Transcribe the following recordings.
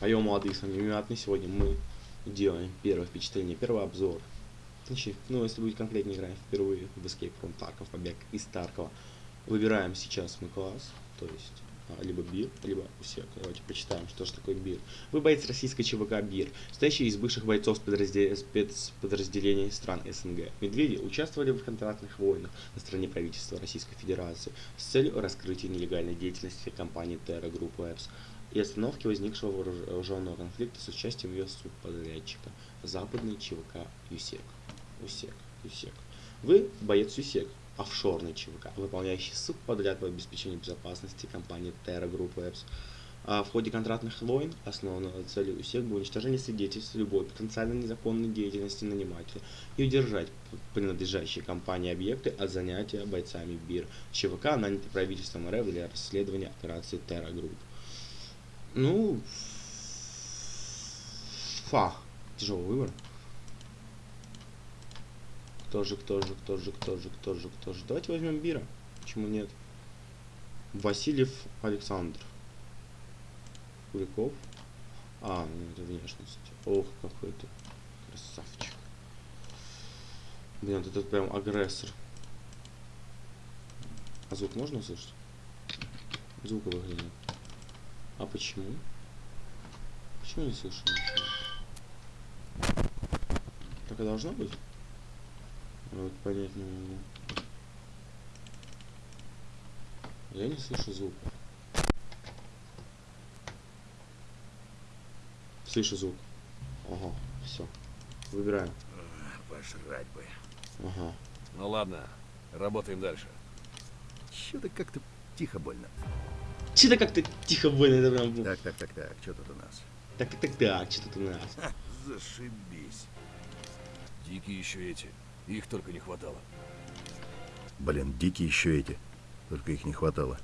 Поем молодые самоименатные. Сегодня мы делаем первое впечатление, первый обзор. Значит, ну, если быть конкретнее, играем впервые в Escape from Tarkov, побег из Таркова. Выбираем сейчас мы класс, то есть а, либо БИР, либо УСЕК. Давайте почитаем, что же такое БИР. Вы боец российской ЧВК БИР, состоящий из бывших бойцов спецподразделений стран СНГ. Медведи участвовали в контрактных войнах на стороне правительства Российской Федерации с целью раскрытия нелегальной деятельности компании Terra Group Labs и остановки возникшего вооруженного конфликта с участием ее субподрядчика западный ЧВК ЮСЕК. УСЕК, ЮСЕК. Вы боец ЮСЕК, офшорный ЧВК, выполняющий субподряд по обеспечению безопасности компании Terra Group Labs. А в ходе контрактных войн основной целью УСЕК было уничтожение свидетельств любой потенциально незаконной деятельности нанимателя и удержать принадлежащие компании объекты от занятия бойцами БИР ЧВК, нанятый правительством РФ для расследования операции Terra Group. Ну, фа, тяжелый выбор. Кто же, кто же, кто же, кто же, кто же, кто же. Давайте возьмем Бира. Почему нет? Васильев Александр. Куликов. А, ну это внешность. Ох, какой ты красавчик. Блин, тут прям агрессор. А звук можно услышать? Звука выглядит. А почему? Почему не слышу ничего? Так и должно быть? Вот понять не могу. Я не слышу звука. Слышу звук. Ага, все. Выбираем. Пожрать бы. Ага. Ну ладно, работаем дальше. Что-то как-то тихо больно. Че-то как-то тихо больно, это прям... Так, так, так, так, что тут у нас? Так, так, так, так, что тут у нас? Ха, зашибись. Дикие еще эти. Их только не хватало. Блин, дикие еще эти. Только их не хватало.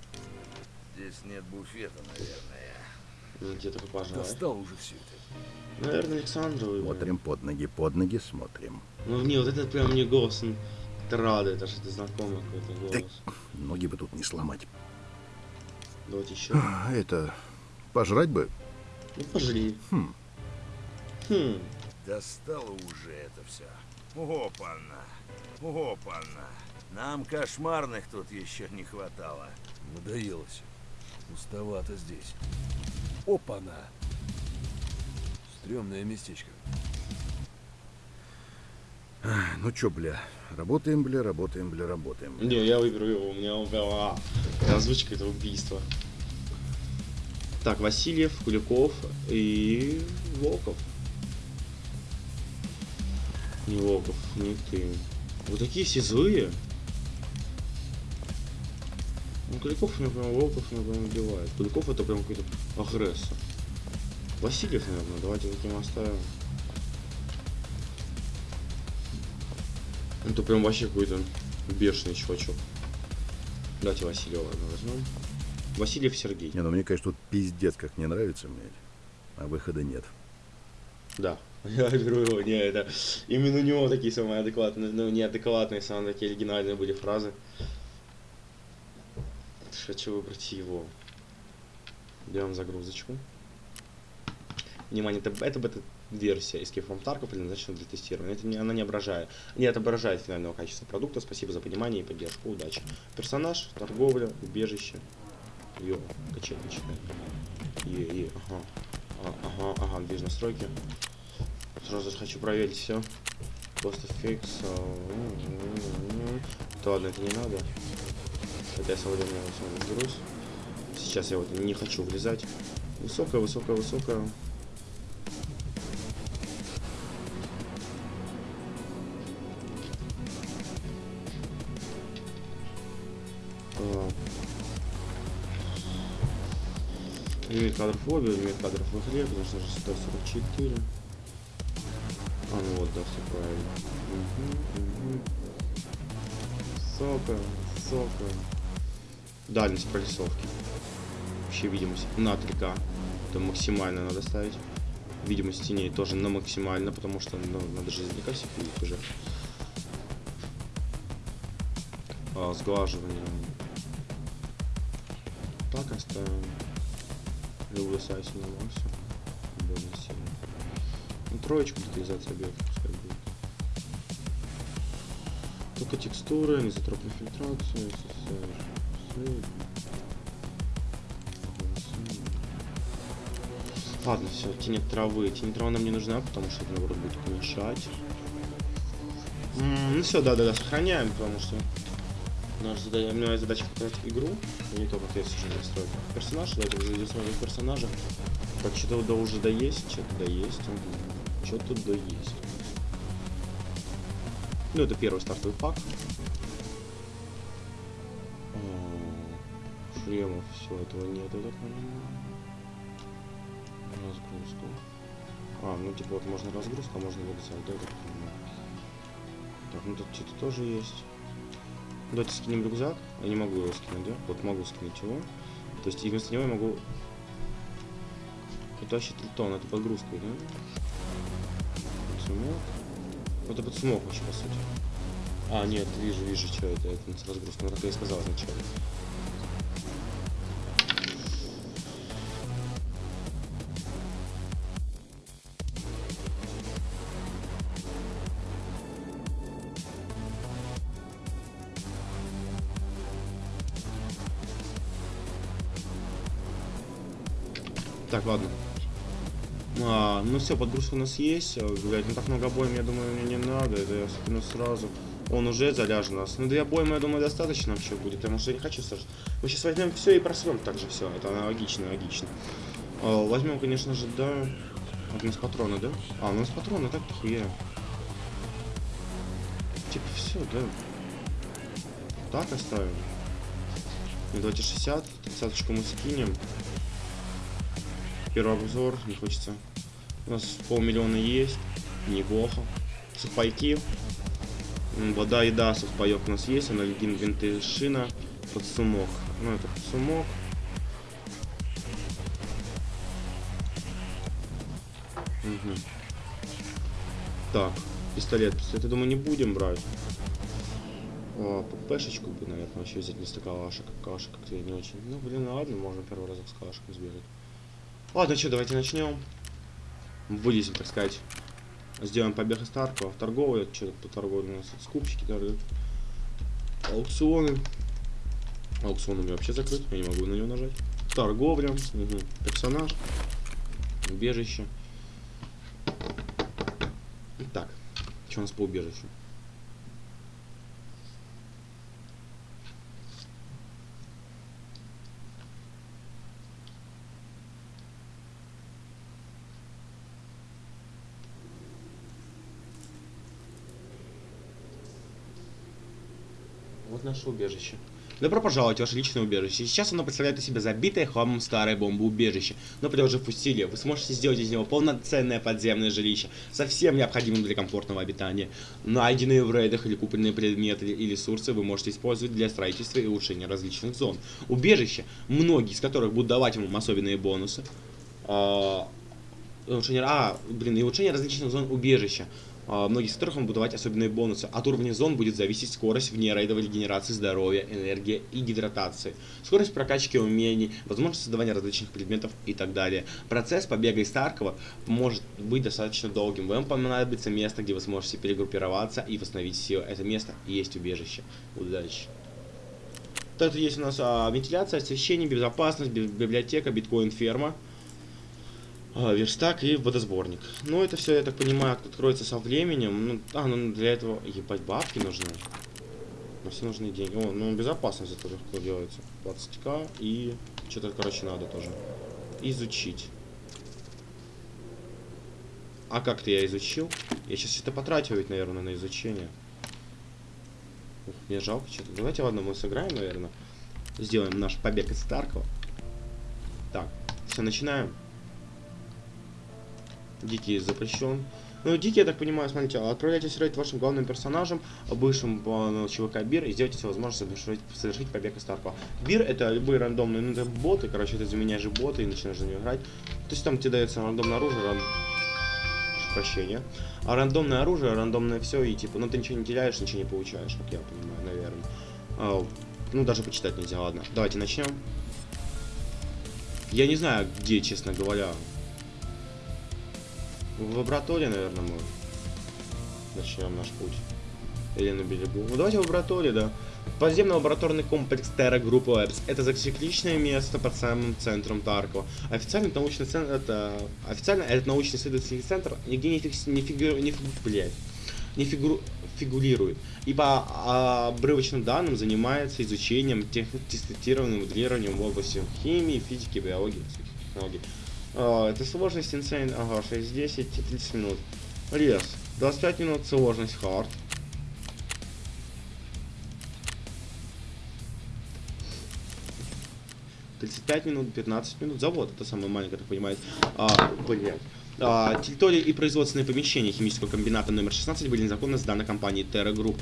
Здесь нет буфета, наверное. Ну, где такой пожалуй. Достал уже все это. Наверное, Александра выберем. Смотрим под ноги, под ноги смотрим. Ну, не, вот этот прям мне голос, он это радует, аж это знакомый какой-то Так. голос. Ноги бы тут не сломать. Давайте еще. А, это... Пожрать бы? Ну, пожри. Хм. Хм. Достало уже это все. Опа-на. Опа-на. Нам кошмарных тут еще не хватало. Надоело все. Пустовато здесь. Опа-на! Стремное местечко. Ну чё, бля, работаем, бля, работаем, бля, работаем. Не, я выберу его, у меня он прям, а, озвучка это убийство. Так, Васильев, Куликов и Волков. Не Волков, не ты. Вот такие все злые. Ну, Куликов, меня прям, Волков меня прям убивает. Куликов это прям какой-то агрессор. Васильев, наверное, давайте таким оставим. Это прям вообще какой-то бешеный чувачок. Давайте Васильева возьмем. Васильев Сергей. Не, ну мне, конечно, тут пиздец как не нравится, блядь. А выхода нет. Да. Я беру его. Не, это именно у него такие самые адекватные, ну неадекватные, самые такие оригинальные были фразы. Хочу выбрать его. Берем загрузочку. Внимание, это, это бета-версия Escape from Tarkov предназначена для тестирования. Это не, она не отображает, не отображает финального качества продукта. Спасибо за понимание и поддержку. Удачи. Персонаж, торговля, убежище. Йо, качельничка. Е, е, ага. А, ага, ага, без настройки. Сразу же хочу проверить все. Просто фикс. То ладно, это не надо. Хотя я сегодня я сегодня разберусь. Сейчас я вот не хочу влезать. Высокая, высокая, высокая. А. Лимит кадров в лобби, лимит кадров в игре, конечно же, 144. А, ну вот, да, все правильно. Угу, угу. Сока, сока. Дальность прорисовки. Вообще видимость на 3К. Это максимально надо ставить. Видимость теней тоже на максимально, потому что ну, надо же издалека видеть уже. А, сглаживание. Так оставим. Люблю сайт на максимум. больно сильно. Ну, троечку детализация объектов пускай будет. Только текстуры, низотропная фильтрация, SSR. Ладно, все, тень травы. Тень травы нам не нужна, потому что это, наоборот, будет помешать. М, ну все, да-да-да, сохраняем, потому что наша задача, есть задача показать игру, а не только ответ уже настроить. Персонаж, давайте уже идем смотреть персонажа. Так, что-то да уже да есть, что-то да есть, что-то да есть. Ну, это первый стартовый пак. А, Шлемов, все, этого нет, я так понимаю. Разгрузку. А, ну типа вот можно разгрузка, а можно вырезать, да, я так понимаю. Так, ну тут что-то тоже есть. Давайте скинем рюкзак. Я не могу его скинуть, да? Вот могу скинуть его. То есть и вместо него я могу утащить Тритон. Это подгрузкой, да? Подсумок. Ну, Это подсумок вообще, по сути. А, нет, вижу, вижу, что это. Это разгрузка. Ну, как я и сказал изначально. Все, подгрузка у нас есть. Блядь, ну так много обоим, я думаю, мне не надо. Это я скину сразу. Он уже заряжен у нас. Ну, две обоймы, я думаю, достаточно вообще будет, потому что я не хочу сразу. Мы сейчас возьмем все и просрем также все. Это логично, логично. А, возьмем, конечно же, да. Вот у нас патроны, да? А, у нас патроны, так-то хуя. Типа все, да. Так оставим. Ну, давайте 60. 30 мы скинем. Первый обзор, не хочется. У нас полмиллиона есть, неплохо. Сухпайки. М, Вода, еда, сухпайок у нас есть, анальгин, винты, шина, подсумок. Ну, это подсумок. Мгм. Так, пистолет. Пистолет, я думаю, не будем брать. О, ППшечку бы, наверное, вообще взять вместо калаша. Калаша как-то не очень. Ну, блин, ладно, можно первый разок с калашем сбегать. Ладно, что, давайте начнем. Вылезем, так сказать. Сделаем побег из Таркова. Торговые, что тут торговые у нас? Скупщики торгуют. Аукционы. Аукцион у меня вообще закрыт, я не могу на него нажать. Торговля. Угу. Персонаж. Убежище. Так, что у нас по убежищу? Вот наше убежище. Добро пожаловать в ваше личное убежище. Сейчас оно представляет из себя забитое хламом старое бомбоубежище. Но приложив усилия, вы сможете сделать из него полноценное подземное жилище, со всем необходимым для комфортного обитания. Найденные в рейдах или купленные предметы и ресурсы вы можете использовать для строительства и улучшения различных зон. Убежище, многие из которых будут давать вам особенные бонусы. А, улучшение, а, блин, и улучшение различных зон убежища. А, многие из которых вам будут давать особенные бонусы. От уровня зон будет зависеть скорость внерейдовой регенерации здоровья, энергия и гидратации, скорость прокачки умений, возможность создавания различных предметов и так далее. Процесс побега из Таркова может быть достаточно долгим. Вам понадобится место, где вы сможете перегруппироваться и восстановить силы. Это место и есть убежище. Удачи! Тут есть у нас а, вентиляция, освещение, безопасность, би- библиотека, биткоин-ферма. А, верстак и водосборник. Ну, это все, я так понимаю, откроется со временем. Ну, а, ну для этого, ебать, бабки нужны. На все нужны деньги. О, ну безопасность это легко делается. 20к и что-то, короче, надо тоже. Изучить. А как-то я изучил. Я сейчас что-то потратил ведь, наверное, на изучение. Ух, мне жалко что-то. Давайте, ладно, мы сыграем, наверное. Сделаем наш побег из Таркова. Так, все, начинаем. Дикий запрещен. Ну, Дикий, я так понимаю, смотрите, отправляйтесь рейд вашим главным персонажем, бывшим по ЧВК Бир, и сделайте себе возможность совершить, совершить побег из Таркова. Бир это любые рандомные, ну, это боты, короче, ты заменяешь боты и начинаешь за него играть. То есть там тебе дается рандомное оружие, ран... Прощения. А рандомное оружие, рандомное все, и типа, ну ты ничего не теряешь, ничего не получаешь, как я понимаю, наверное. А, ну, даже почитать нельзя, ладно. Давайте начнем. Я не знаю, где, честно говоря, В лаборатории, наверное, мы начнем наш путь. Или на берегу. Ну давайте в лаборатории, да. Подземный лабораторный комплекс Terra Group Labs. Это цикличное место под самым центром Таркова. Официально научный центр, это официально этот научный исследовательский центр нигде не, фикс, не, фигу, не, фигу, блядь, не фигуру, фигурирует. И по обрывочным данным занимается изучением, тех, тестированием, моделированием в области химии, физики, биологии, технологий. А, это сложность insane, ага, 6, 10, 30 минут. Лес. 25 минут сложность hard. Тридцать пять минут, 15 минут. Завод, это самое маленькое, как понимаете. А, блин. А, территория и производственные помещения химического комбината номер 16 были незаконно сданы компанией Terra Group.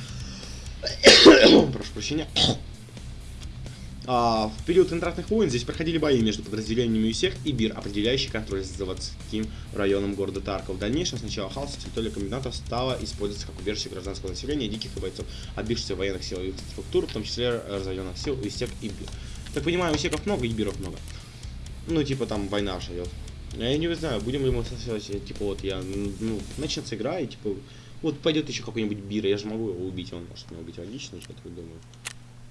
Прошу прощения. А, в период контрактных войн здесь проходили бои между подразделениями ЮСЕК и БИР, определяющий контроль за заводским районом города Тарков. В дальнейшем с начала хаоса территория комбината стала использоваться как убежище гражданского населения, диких и бойцов, отбившихся военных сил и структур, в том числе разоренных сил ЮСЕК и БИР. Так понимаю, ЮСЕКов много и БИРов много. Ну, типа там война живет. Я не знаю, будем ли мы согласовать, типа вот я, ну, начнется игра и типа, вот пойдет еще какой-нибудь Бир, я же могу его убить, он может меня убить логично, что-то думаю.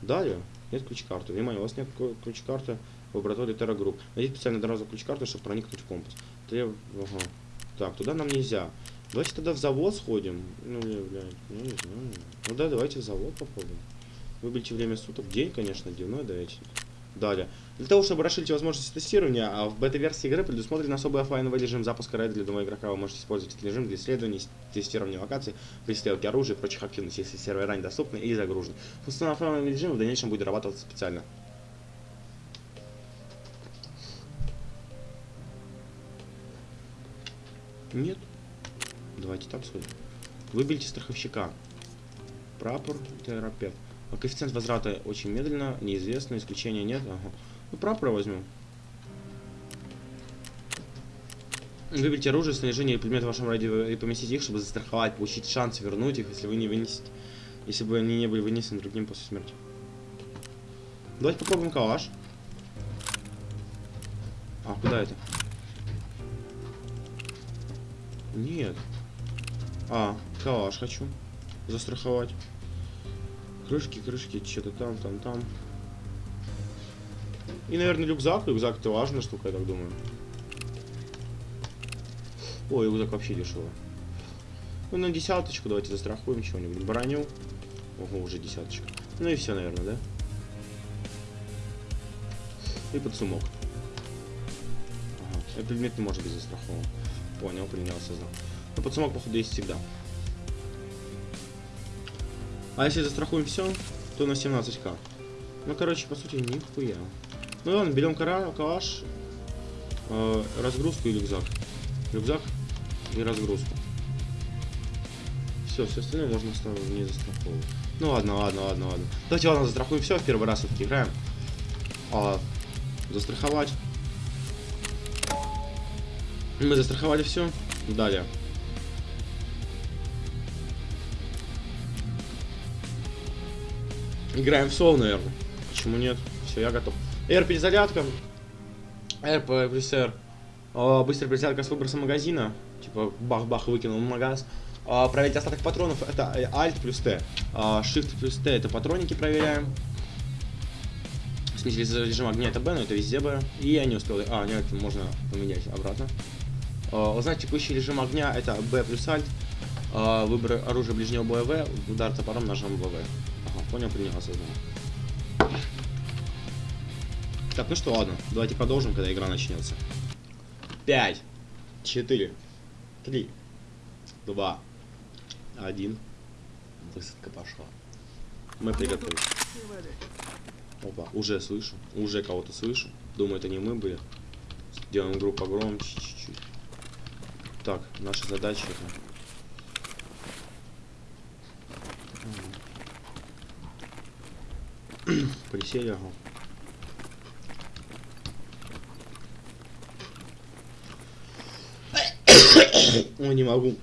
Далее, нет ключ-карты. Внимание, у вас нет ключ-карты в лаборатории Terra Group. Найдите специально одноразовую ключ-карту, чтобы проникнуть в компас. Треб... Ага. Так, туда нам нельзя. Давайте тогда в завод сходим. Ну, блядь, я не знаю. Ну да, давайте в завод попробуем. Выберите время суток. День, конечно, дневной, давайте. Далее. Для того, чтобы расширить возможности тестирования, а в бета-версии игры предусмотрен особый офлайновый режим запуска рейда для одного игрока. Вы можете использовать этот режим для исследования, тестирования локаций, пристрелки оружия и прочих активностей, если сервера не доступны или загружены. Функционал офлайнового режима в дальнейшем будет дорабатываться специально. Нет. Давайте там сходим. Выберите страховщика. Прапор, терапевт. А коэффициент возврата очень медленно, неизвестно, исключения нет. Ага. Ну, прапора возьмем. Выберите оружие, снаряжение и предмет в вашем радио и поместите их, чтобы застраховать, получить шанс вернуть их, если вы не вынесете. Если бы они не были вынесены другим после смерти. Давайте попробуем калаш. А, куда это? Нет. А, калаш хочу. Застраховать. Крышки, крышки, что-то там, там, там. И, наверное, рюкзак. Рюкзак это важная штука, я так думаю. Ой, рюкзак вообще дешево. Ну, на десяточку давайте застрахуем чего-нибудь. Броню. Ого, уже десяточка. Ну и все, наверное, да? И подсумок. Ага. Этот предмет не может быть застрахован. Понял, принял, осознал. Но подсумок, походу, есть всегда. А если застрахуем все, то на 17к. Ну, короче, по сути, нихуя. Ну ладно, берем калаш, э, разгрузку и рюкзак. Рюкзак и разгрузку. Все, все остальное можно не застраховывать. Ну ладно, ладно, ладно, ладно. Давайте ладно, застрахуем все, в первый раз все-таки играем. А, застраховать. Мы застраховали все. Далее. Играем в соло, наверное. Почему нет? Все, я готов. R перезарядка. R плюс R. Быстрая перезарядка с выбросом магазина. Типа бах-бах выкинул в магаз. А, проверить остаток патронов это Alt плюс T. А, Shift плюс T это патроники проверяем. Смеситель режим огня это B, но это везде B. И я не успел. А, нет, можно поменять обратно. А, узнать текущий режим огня это B плюс Alt. А, выбор оружия ближнего боя V. Удар топором ножом ВВ. Понял, принял, осознал. Так, ну что, ладно, давайте продолжим, когда игра начнется. 5, 4, 3, 2, 1. Высадка пошла. Мы приготовились. Опа, уже слышу, уже кого-то слышу. Думаю, это не мы были. Делаем игру погромче чуть-чуть. Так, наша задача это Присели, ага. Ой, не могу.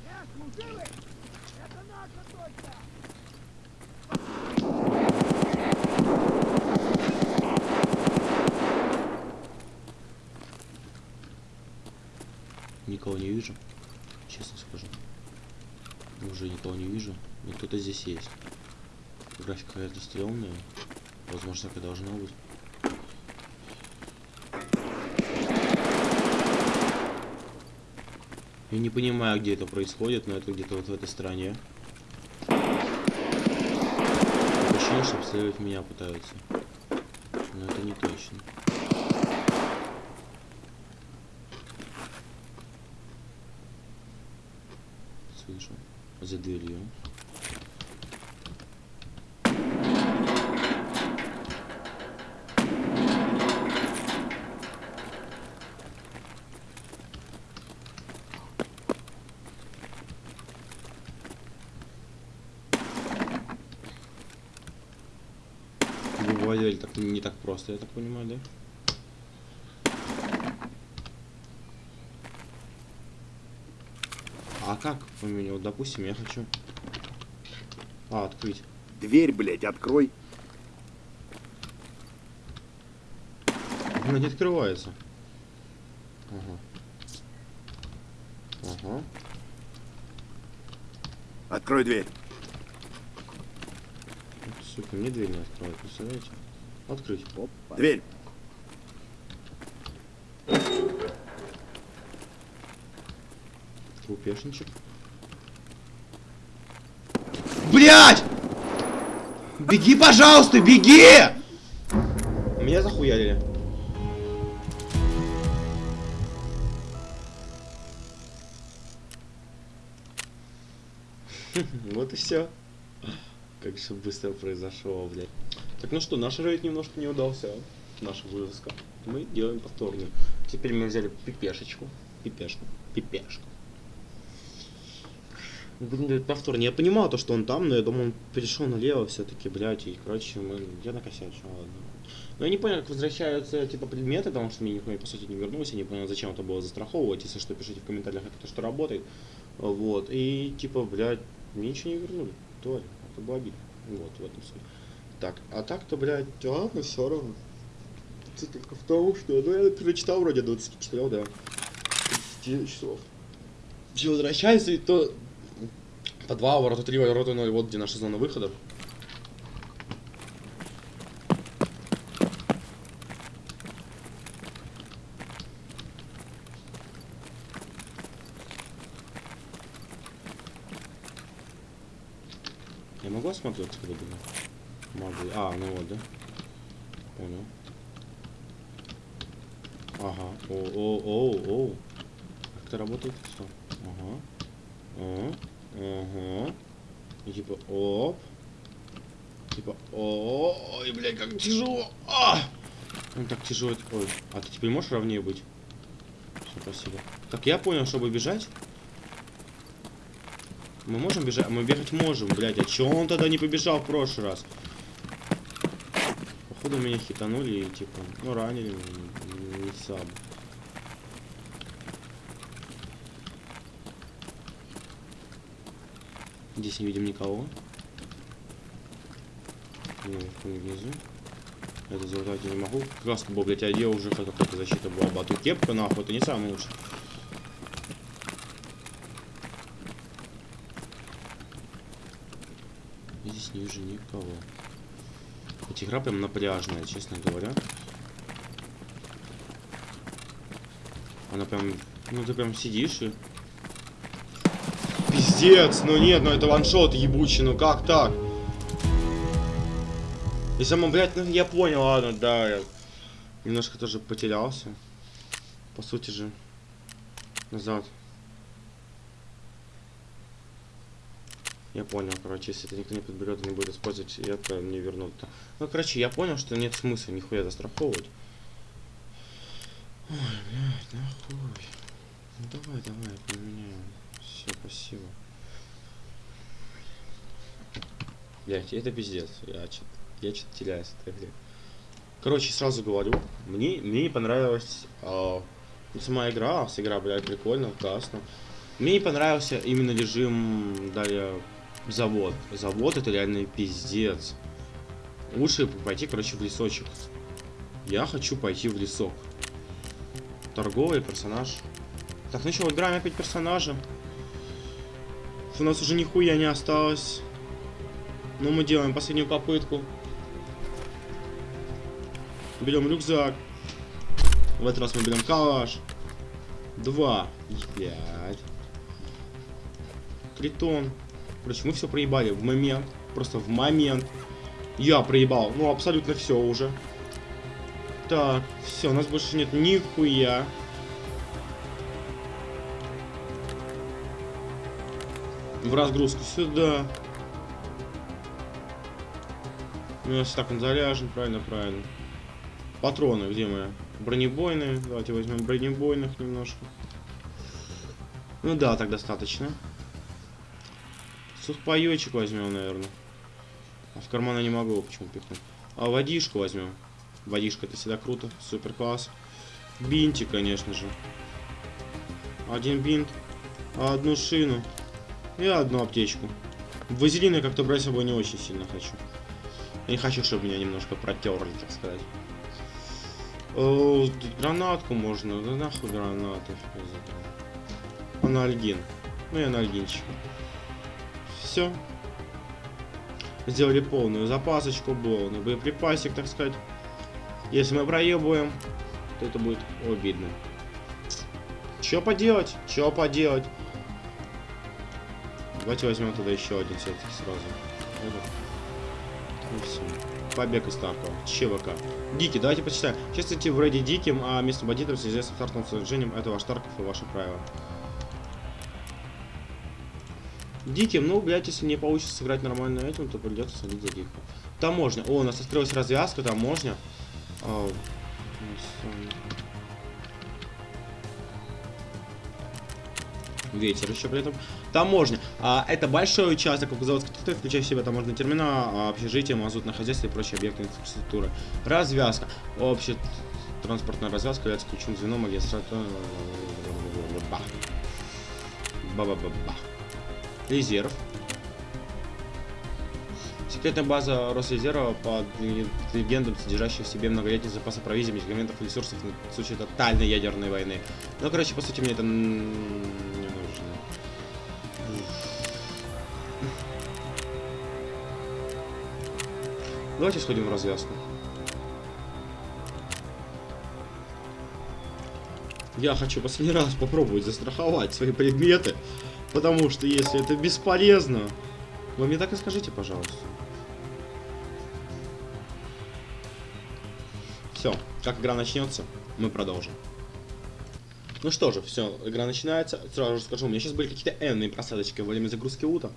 Никого не вижу. скажу. Уже никого не вижу. Но кто-то здесь есть. Графика какая-то стрёмная. Возможно, так и должно быть. Я не понимаю, где это происходит, но это где-то вот в этой стране. Ощущение, что обстреливать меня пытаются. Но это не точно. Слышу. За дверью. Так не так просто, я так понимаю, да? А как поменять? Вот, допустим, я хочу... А, открыть. Дверь, блядь, открой. Она не открывается. Ага. Ага. Открой дверь. Сука, мне дверь не открывает, представляете? Открыть. Дверь. Лупешничек. Блять! Беги, пожалуйста, беги! Меня захуярили. Вот и все. Как же быстро произошло, блядь. Так, ну что, наш рейд немножко не удался. Наша вылазка. Мы делаем повторную. Теперь мы взяли пипешечку. Пипешку. Пипешку. Будем делать повторно. Я понимал то, что он там, но я думал, он перешел налево все-таки, блядь, и, короче, мы... Я накосячил, ладно. Но я не понял, как возвращаются, типа, предметы, потому что мне нихуя, по сути, не вернулся, я не понял, зачем это было застраховывать, если что, пишите в комментариях, как это что работает. Вот, и, типа, блядь, мне ничего не вернули, тварь, это было обидно. Вот, в этом суть. Так, а так-то, блядь, ладно, все равно. Суть только в том, что, ну, я перечитал вроде 24, да. 10 часов. Все возвращается, и то по 2 ворота 3 ворота 0, вот где наша зона выхода. Я могу осмотреть отсюда было? Могу. А, ну вот, да? Понял. Ага. О, о, о, о. Как это работает? Все. Ага. Ага. Ага. И типа, оп. Типа, ой, блядь, как тяжело. А! Он так тяжело. Ой, а ты теперь можешь ровнее быть? Всё, спасибо. Так, я понял, чтобы бежать. Мы можем бежать? Мы бегать можем, блядь. А чё он тогда не побежал в прошлый раз? Походу меня хитанули и типа, ну ранили, не, не саб. Здесь не видим никого. И внизу. Это залутать я не могу. Краску бы, блядь, одел уже хоть какая-то защита была. Бату кепка, нахуй, это не самый лучший. Я здесь не вижу никого. Эта игра прям напряжная, честно говоря. Она прям... Ну, ты прям сидишь и... Пиздец, ну нет, ну это ваншот ебучий, ну как так? Если мы, блядь, ну я понял, ладно, да, я немножко тоже потерялся. По сути же, назад. Я понял, короче, если это никто не подберет и не будет использовать, это не вернут. Ну, короче, я понял, что нет смысла нихуя застраховывать. Ой, блядь, нахуй. Ну давай, давай, поменяем. Все, спасибо. Блять, это пиздец. Я что-то я что теряюсь этой игре. Короче, сразу говорю, мне, мне не понравилась э, сама игра, а игра, блядь, прикольно, классно. Мне не понравился именно режим далее завод. Завод это реально пиздец. Лучше пойти, короче, в лесочек. Я хочу пойти в лесок. Торговый персонаж. Так, ну что, играем опять персонажа. у нас уже нихуя не осталось. Но мы делаем последнюю попытку. Берем рюкзак. В этот раз мы берем калаш. Два. Пять. Тритон. Короче, мы все проебали в момент. Просто в момент. Я проебал. Ну, абсолютно все уже. Так, все, у нас больше нет нихуя. В разгрузку сюда. У нас так он заряжен, правильно, правильно. Патроны, где мы? Бронебойные. Давайте возьмем бронебойных немножко. Ну да, так достаточно. Сухпайочек возьмем, наверное. А в карман не могу почему пихнуть. А водишку возьмем. Водишка это всегда круто. Супер класс. Бинтик, конечно же. Один бинт. Одну шину. И одну аптечку. Вазелин я как-то брать с собой не очень сильно хочу. Я не хочу, чтобы меня немножко протерли, так сказать. О, гранатку можно. Да нахуй гранаты. Анальгин. Ну и анальгинчик. Все. Сделали полную запасочку, полный боеприпасик, так сказать. Если мы проебываем, то это будет обидно. Че поделать? Че поделать? Давайте возьмем тогда еще один все сразу. Побег из Таркова. ЧВК. Дикий, давайте почитаем. Чувствуйте вроде диким, а местным бандитам в с стартовым сражением это ваш Тарков и ваше правило. Диким, ну, блядь, если не получится сыграть нормально этим, то придется садить за дикого. Таможня. О, у нас открылась развязка, таможня. А, ветер еще при этом. Таможня. А, это большой участок заводской территории, включая в себя таможенный терминал, а, общежитие, мазутное хозяйство и прочие объекты инфраструктуры. Развязка. Общая транспортная развязка является ключевым звеном магистрата. Ба-ба-ба-ба. Резерв. Секретная база Росрезерва под легендам, содержащая в себе многолетний запасы провизии, медикаментов и ресурсов на случай тотальной ядерной войны. Ну, короче, по сути, мне это не нужно. Давайте сходим в развязку. Я хочу последний раз попробовать застраховать свои предметы, потому что если это бесполезно, вы мне так и скажите, пожалуйста. Все, как игра начнется, мы продолжим. Ну что же, все, игра начинается. Сразу же скажу, у меня сейчас были какие-то энные просадочки во время загрузки лута.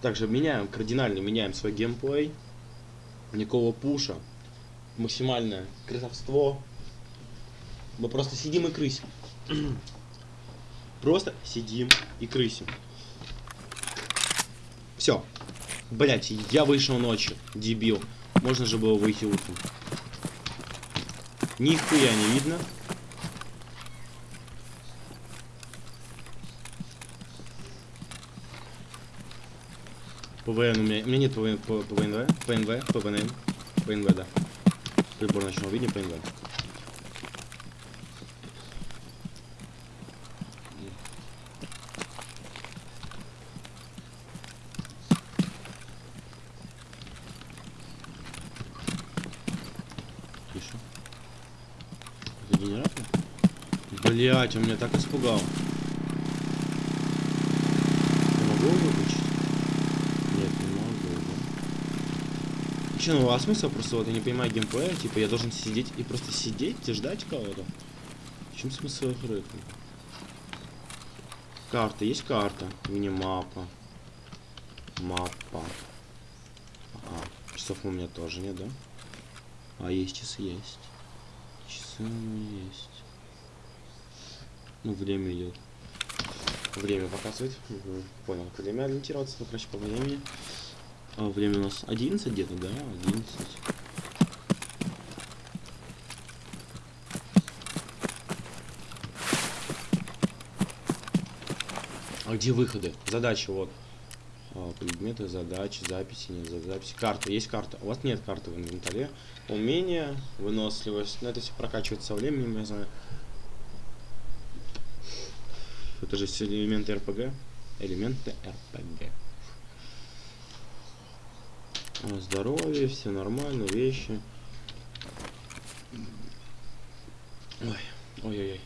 Также меняем, кардинально меняем свой геймплей. Никакого пуша. Максимальное красовство. Мы просто сидим и крысим. Просто сидим и крысим. Все. Блять, я вышел ночью, дебил. Можно же было выйти утром. Нихуя не видно. ПВН у меня... У меня нет ПВН, ПВНВ, ПНВ, ПВН, ПНВ, да. Прибор ночного видения, ПНВ. Блять, он меня так испугал. Я могу выключить? Нет, не могу. да. Че, ну а смысл просто вот я не понимаю геймплея, типа я должен сидеть и просто сидеть и ждать кого-то. В чем смысл их рыка? Карта, есть карта, мини-мапа. Мапа. А, часов у меня тоже нет, да? А, есть часы, есть. Часы у меня есть. Ну, время идет. Время показывает. Мгм, Понял, время ориентироваться, ну, короче, по времени. А, время у нас 11 где-то, да? 11. А где выходы? Задачи, вот. А, предметы, задачи, записи, нет за- записи. Карта, есть карта. У вас нет карты в инвентаре. Умение, выносливость. Но это все прокачивается со временем, я знаю. Это же элементы РПГ. элементы РПГ. Здоровье, все нормально, вещи. Ой, ой-ой-ой.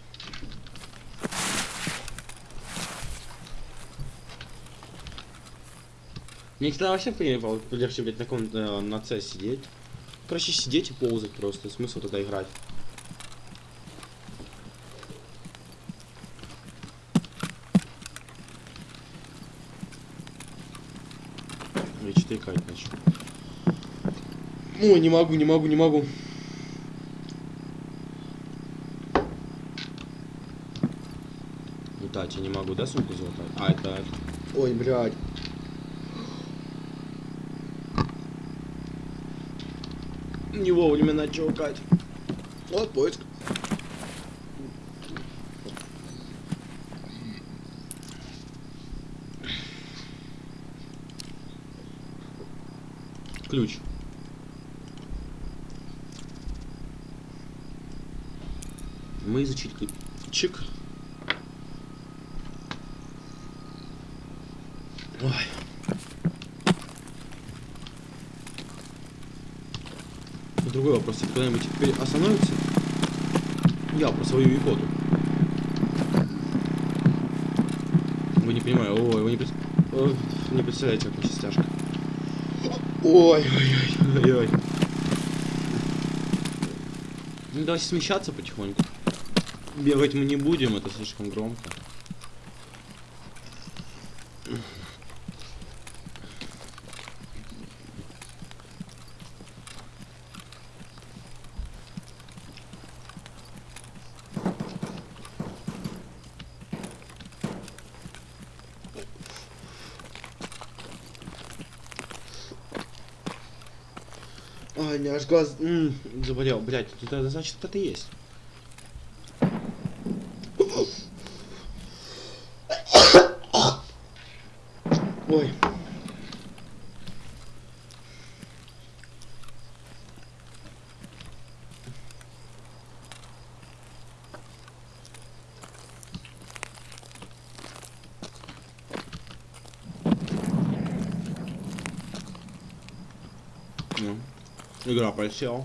Мне всегда вообще легче, блядь, на э, на С сидеть. Короче, сидеть и ползать просто. Смысл тогда играть. Я что-то икать начал. Ой, не могу, не могу, не могу. Летать я не могу, да, сумку залатать? А, это... Ой, блядь. Не вовремя начал икать. Вот поиск. Ключ. Мы изучить ключ. Чик. Ой. Другой вопрос, это когда-нибудь теперь остановится? Я про свою икоту. Вы не понимаете, ой, вы не, пред- ой, не представляете, как сейчас тяжко. Ой, ой, ой, ой, ой. Ну, давайте смещаться потихоньку. Бегать мы не будем, это слишком громко. Меня аж глаз м, заболел, блядь, это значит это есть. Ой. Ну, игра просела.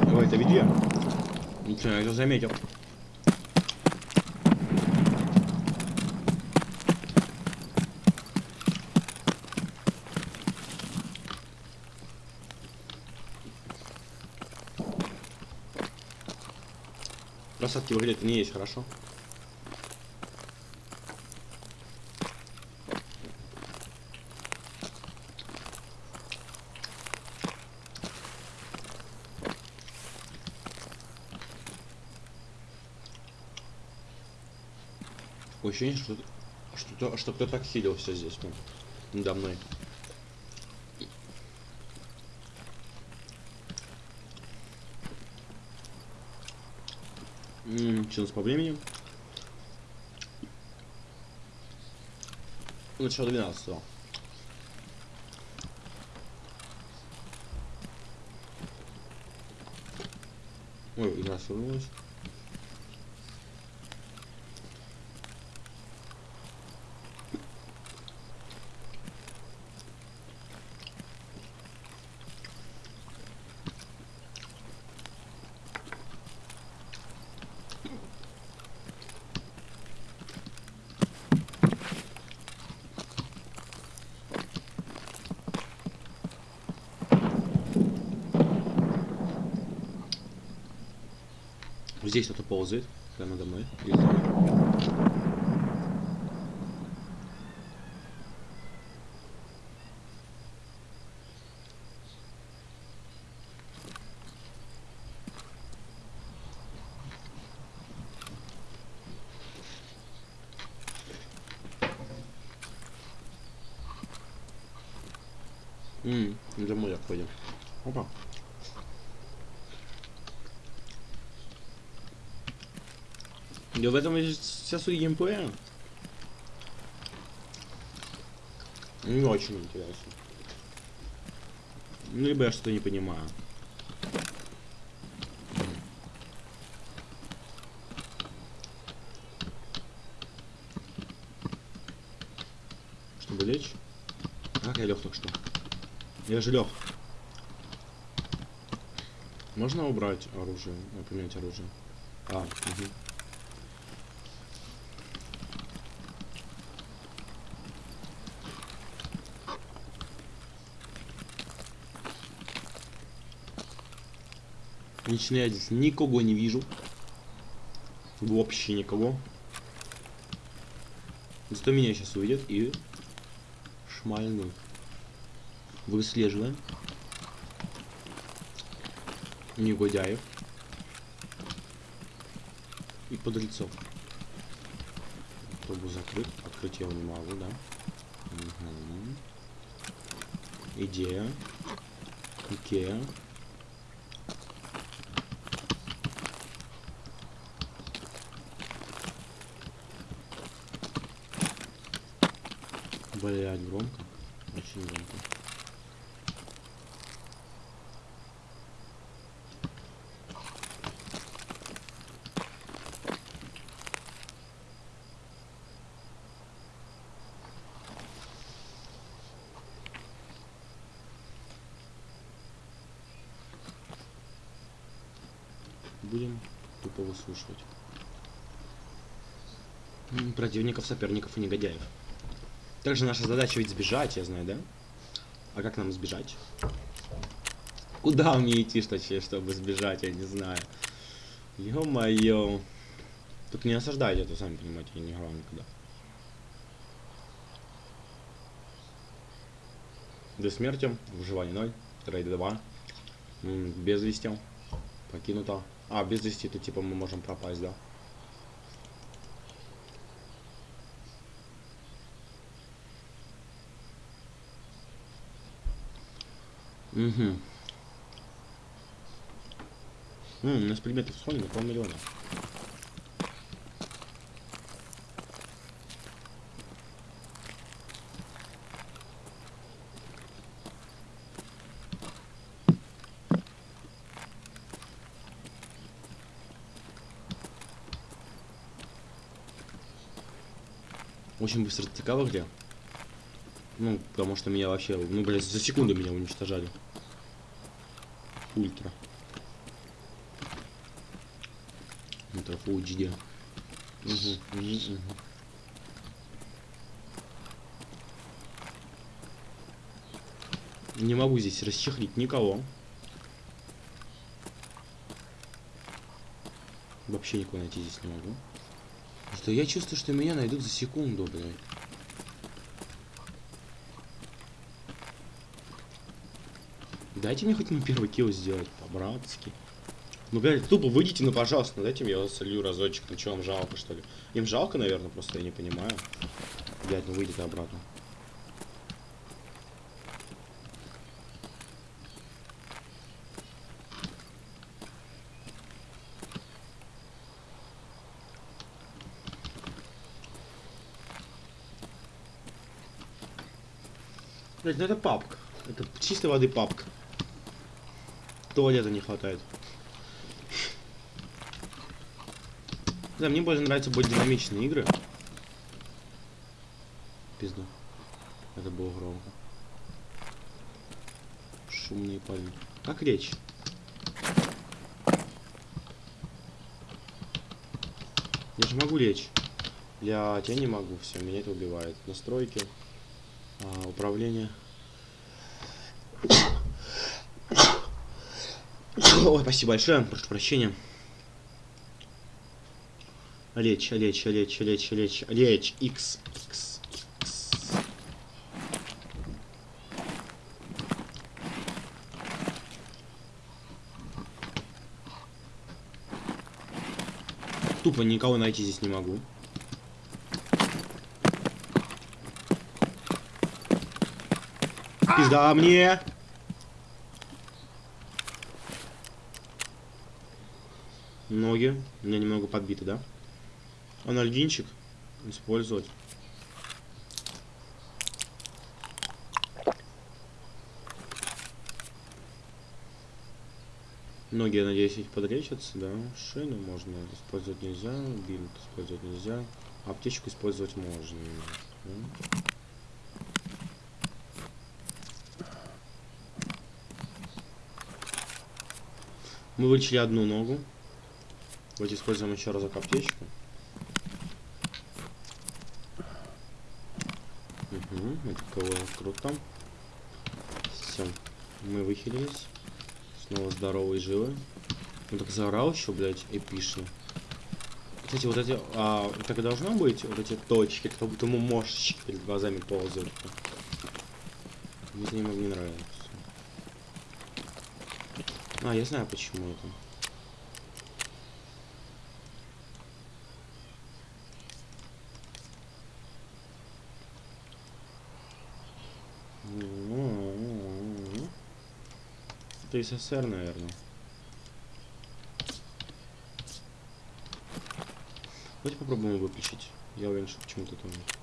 Ой, это где? Ничего, я это заметил. В игре это не есть хорошо. Такое ощущение, что, что, что кто-то так хилился здесь, ну, надо мной. Что у нас по времени? Начало 12 -го. Ой, игра свернулась. Здесь кто-то ползает, прямо надо мной. Или за мной. Ммм, за мной Да в этом вся суть геймплея. Не очень интересно. Ну, либо я что-то не понимаю. Надо лечь. Как я лег только что? Я же лег. Можно убрать оружие? Поменять оружие. А, угу. Лично я здесь никого не вижу. Вообще никого. Зато меня сейчас увидят и шмальнут. Выслеживаем. Негодяев. И подлецов. Пробую закрыть. Открыть я его не могу, да? Угу. Идея. Икея. Блять, громко. Очень громко. Будем тупо выслушивать. Противников, соперников и негодяев. Также наша задача ведь сбежать, я знаю, да? А как нам сбежать? Куда мне идти, что, чтобы сбежать, я не знаю. Ё-моё. Только не осаждайте, это сами понимаете, я не играл никогда. До смерти, выживание 0, трейд 2, М, без вести, покинуто. А, без вести, это типа мы можем пропасть, да? Угу. М, у нас предметов на полмиллиона. Очень быстро стыкало где. Ну, потому что меня вообще, ну, блядь, за секунду меня уничтожали. Ультра. Ультра Full HD. Угу, угу, угу. Не могу здесь расчехлить никого. Вообще никого найти здесь не могу. Что я чувствую, что меня найдут за секунду, блядь. Дайте мне хоть на первый килл сделать, по-братски. Ну, блядь, тупо выйдите, ну, пожалуйста, дайте мне я вас солью разочек. Ну, что, вам жалко, что ли? Им жалко, наверное, просто я не понимаю. Блядь, ну, выйдите обратно. Блядь, ну это папка. Это чистой воды папка. Туалета не хватает. Да, мне больше нравятся более динамичные игры. Пизду. Это было громко. Шумные парни. Как речь? Я же могу лечь. Блять, я не могу, все, меня это убивает. Настройки. А, управление. Ой, спасибо большое, прошу прощения. Лечь, лечь, лечь, лечь, лечь, лечь, X, X, X. Тупо никого найти здесь не могу. Пизда мне! ноги у меня немного подбиты, да? Анальгинчик использовать. Ноги, я надеюсь, подречатся, да? Шину можно использовать нельзя, бинт использовать нельзя, аптечку использовать можно. Мы вылечили одну ногу. Давайте используем еще разок аптечку. Угу, это кого круто. Все, мы выхилились. Снова здоровые и живы. Он так заорал еще, блядь, эпично. Кстати, вот эти, а, так и должно быть, вот эти точки, как будто ему мошечки перед глазами ползают. Мне это немного не нравится. А, я знаю почему это. СССР, наверное. Давайте попробуем выключить. Я уверен, что почему-то там нет.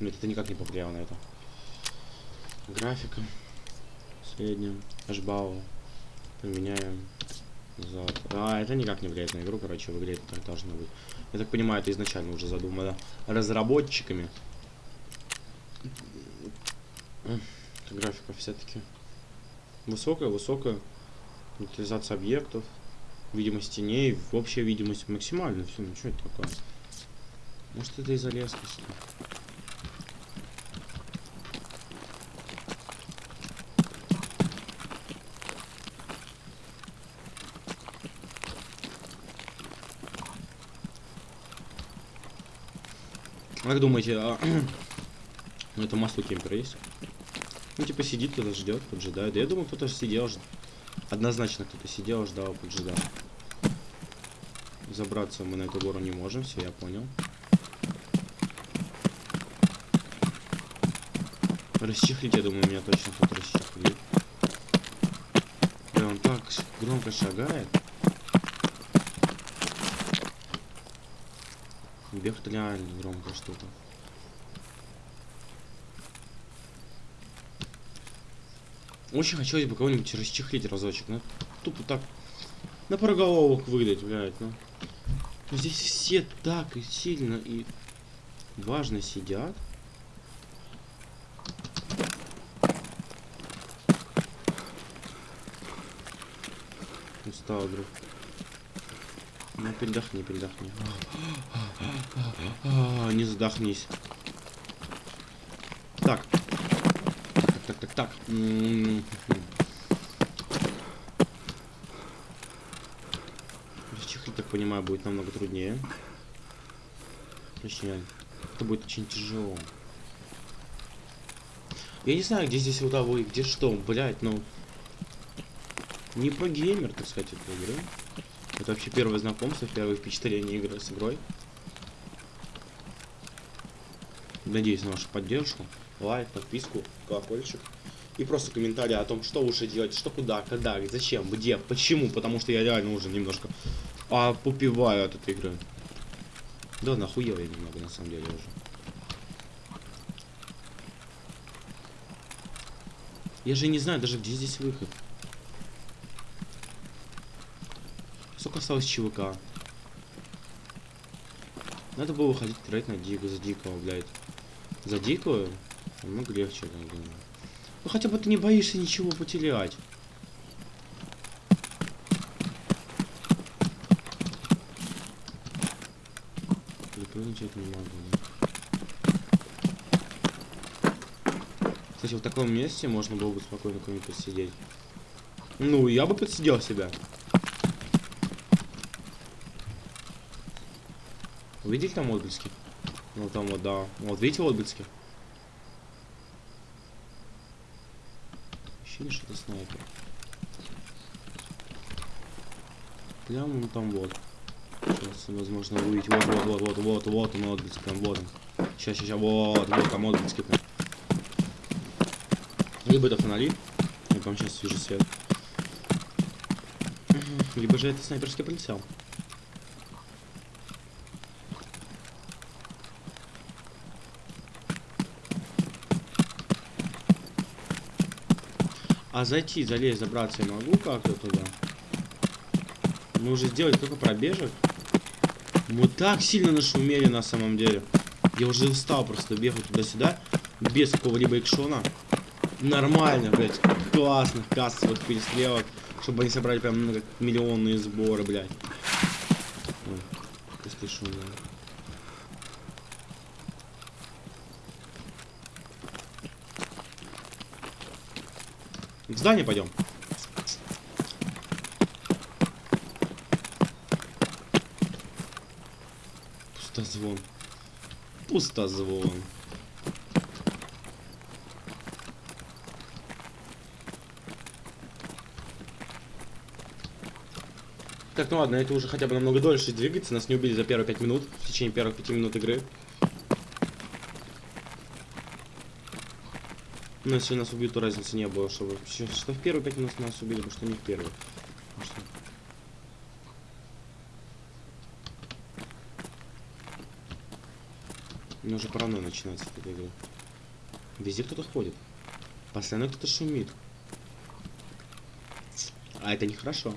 Нет, это никак не повлияло на это. Графика. Средняя. Ашбау. Поменяем. Назад. А, это никак не влияет на игру, короче, в игре это так должно быть. Я так понимаю, это изначально уже задумано разработчиками. Графика все-таки высокая, высокая. Утилизация объектов. Видимость теней. Общая видимость максимально. Все, ну что это такое? Может это из-за резкости? Как думаете, а... ну это масло кемпер есть? Ну типа сидит, кто-то ждет, поджидает. Да я думаю, кто-то сидел, жд... однозначно кто-то сидел, ждал, поджидал. Забраться мы на эту гору не можем, все, я понял. Расчехлить, я думаю, меня точно тут расчехлит. Да, он так громко шагает. Бегает реально громко что-то. Очень хотелось бы кого-нибудь расчехлить разочек, ну тупо так на проголовок выдать, блядь, ну. Но здесь все так и сильно и важно сидят. Устал, друг. Ну, передохни, передохни. А, не задохнись. Так. Так, так, так. Расчехлить, так понимаю, будет намного труднее. Точнее, это будет очень тяжело. Я не знаю, где здесь удовой, где что, блять, ну... Не про геймер, так сказать, этой игры. Это вообще первое знакомство, первое впечатление игры с игрой. Надеюсь на вашу поддержку. Лайк, подписку, колокольчик. И просто комментарии о том, что лучше делать, что куда, когда, зачем, где, почему. Потому что я реально уже немножко а, попиваю от этой игры. Да, нахуел я немного, на самом деле, уже. Я же не знаю даже, где здесь выход. Сколько осталось ЧВК? Надо было выходить играть на Дику, за Дикого, блядь. За Дикую? Намного легче, я думаю. Ну хотя бы ты не боишься ничего потерять. Прыгнуть не могу? Кстати, в таком месте можно было бы спокойно кому-нибудь посидеть. Ну, я бы подсидел себя. Видите там отблески? Ну там вот, да. Вот видите отблески? Ощущение, что это снайпер. Прямо ну там вот. Сейчас, возможно, увидеть. Вот, вот, вот, вот, вот, вот он отблески, там, вот он. Сейчас, сейчас, вот, вот там отблески. Прям. Либо это фонари. Я там сейчас вижу свет. Либо же это снайперский прицел. А зайти, залезть, забраться я могу как-то туда? Мы уже сделали только пробежек. Мы так сильно нашумели на самом деле. Я уже устал просто бегать туда-сюда. Без какого-либо экшона. Нормально, блядь. Классных кассовых перестрелок. Чтобы они собрали прям миллионные сборы, блядь. Ой, если шум, да. В здание пойдем. Пустозвон. Пустозвон. Так, ну ладно, это уже хотя бы намного дольше двигается. Нас не убили за первые 5 минут, в течение первых 5 минут игры. Но если нас убьют, то разницы не было, чтобы... Что в первые 5 минут нас убили, потому что не в. Потому что- меня уже паранойя начинается от этой игры. Везде кто-то ходит. Постоянно кто-то шумит. А это нехорошо.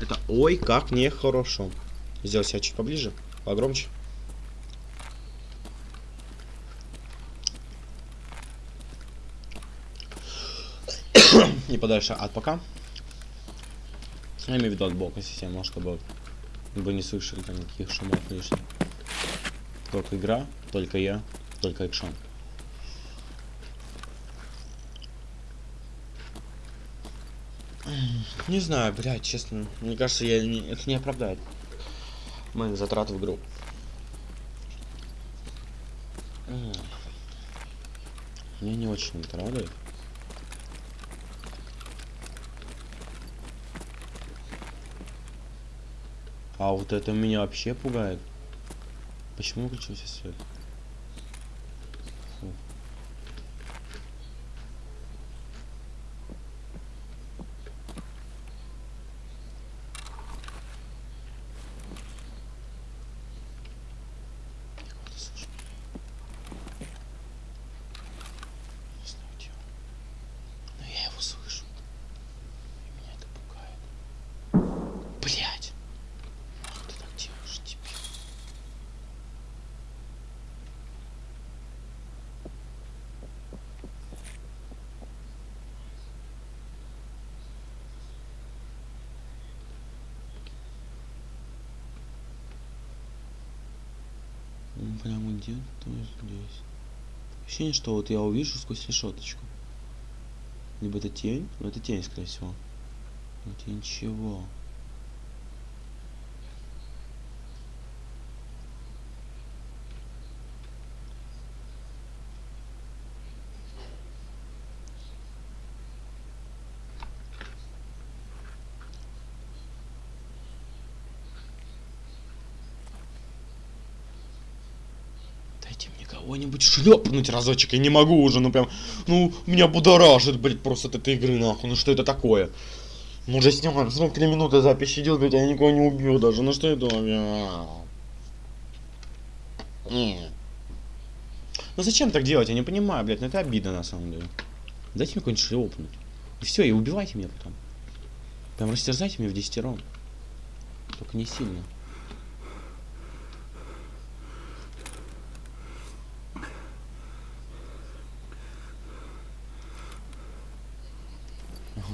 Это ой, как нехорошо. Сделай себя чуть поближе, погромче. И подальше от пока. Я имею в виду от бока системы, чтобы вы не слышали там никаких шумов лишних. Только игра, только я, только экшон. Не знаю, блядь, честно. Мне кажется, я не, это не оправдает моих затрат в игру. М. Меня не очень это радует. А вот это меня вообще пугает. Почему выключился свет? Фу. Я кого-то слышу. Не знаю, где он. Но я его слышу. И меня это пугает. Блять! Ах ты так делаешь теперь. Ну, Прямо где-то здесь. Ощущение, что вот я увижу сквозь решеточку. Либо это тень, ну это тень, скорее всего. Но это ничего. Дайте мне кого-нибудь шлепнуть разочек, я не могу уже, ну прям, ну, меня будоражит, блядь, просто от этой игры, нахуй, ну что это такое? Мы уже снимаем 43 минуты запись идет, блядь, я никого не убил даже, ну что это? бля? Не. Ну зачем так делать, я не понимаю, блядь, ну это обидно на самом деле. Дайте мне какой-нибудь шлепнуть. И все, и убивайте меня потом. Прям растерзайте меня в десятером. Только не сильно.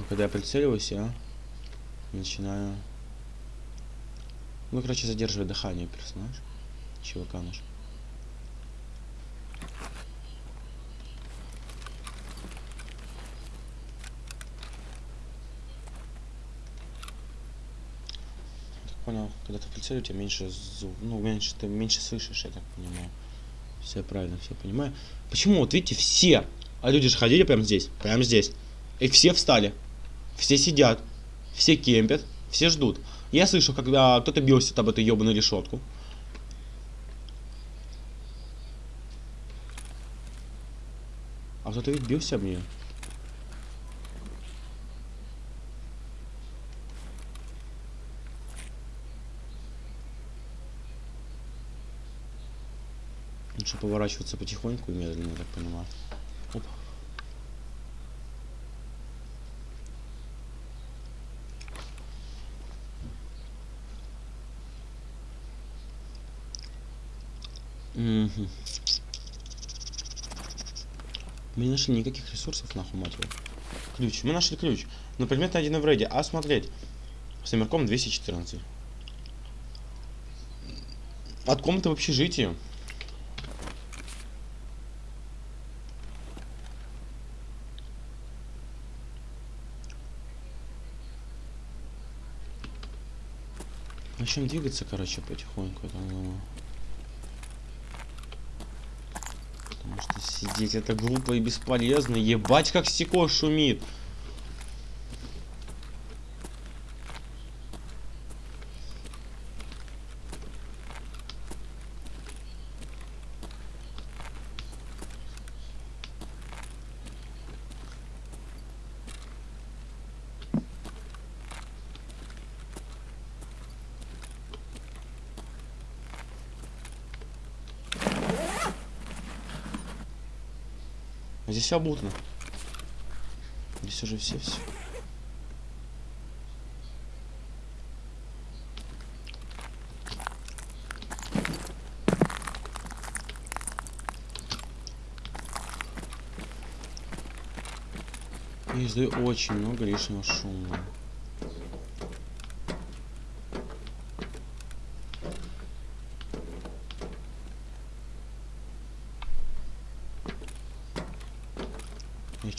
Когда я прицеливаюсь, я начинаю... Ну, короче, задерживает дыхание персонаж. Чувака наш. Понял, когда ты прицеливаешь, у тебя меньше звук, ну, меньше, ты меньше слышишь, я так понимаю. Все правильно, все понимаю. Почему, вот видите, все, а люди же ходили прямо здесь, прямо здесь. И все встали. Все сидят. Все кемпят. Все ждут. Я слышу, когда кто-то бился об эту ебаную решетку. А кто-то ведь бился об нее. Лучше поворачиваться потихоньку и медленно, я так понимаю. Оп. Мы не нашли никаких ресурсов, нахуй, мать его. Ключ. Мы нашли ключ. Но предмет найден в рейде. А смотреть. С номерком 214. От комнаты в общежитии. Начнем двигаться, короче, потихоньку. я так думаю. Потому что сидеть это глупо и бесполезно. Ебать, как стекло шумит. А здесь все обутно. Здесь уже все все. Я издаю очень много лишнего шума.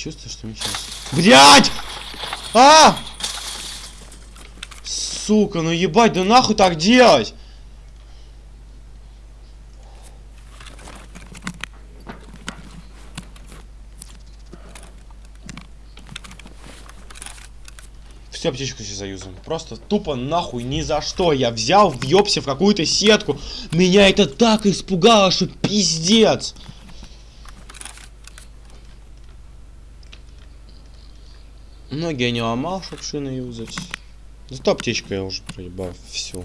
Чувствую, что мне сейчас... Блять! А! Сука, ну ебать, да нахуй так делать? Всю аптечку сейчас заюзаем. Просто тупо нахуй ни за что. Я взял, въебся в какую-то сетку. Меня это так испугало, что пиздец. Ноги я не ломал, чтоб шины юзать. Зато аптечку я уже проебал всю.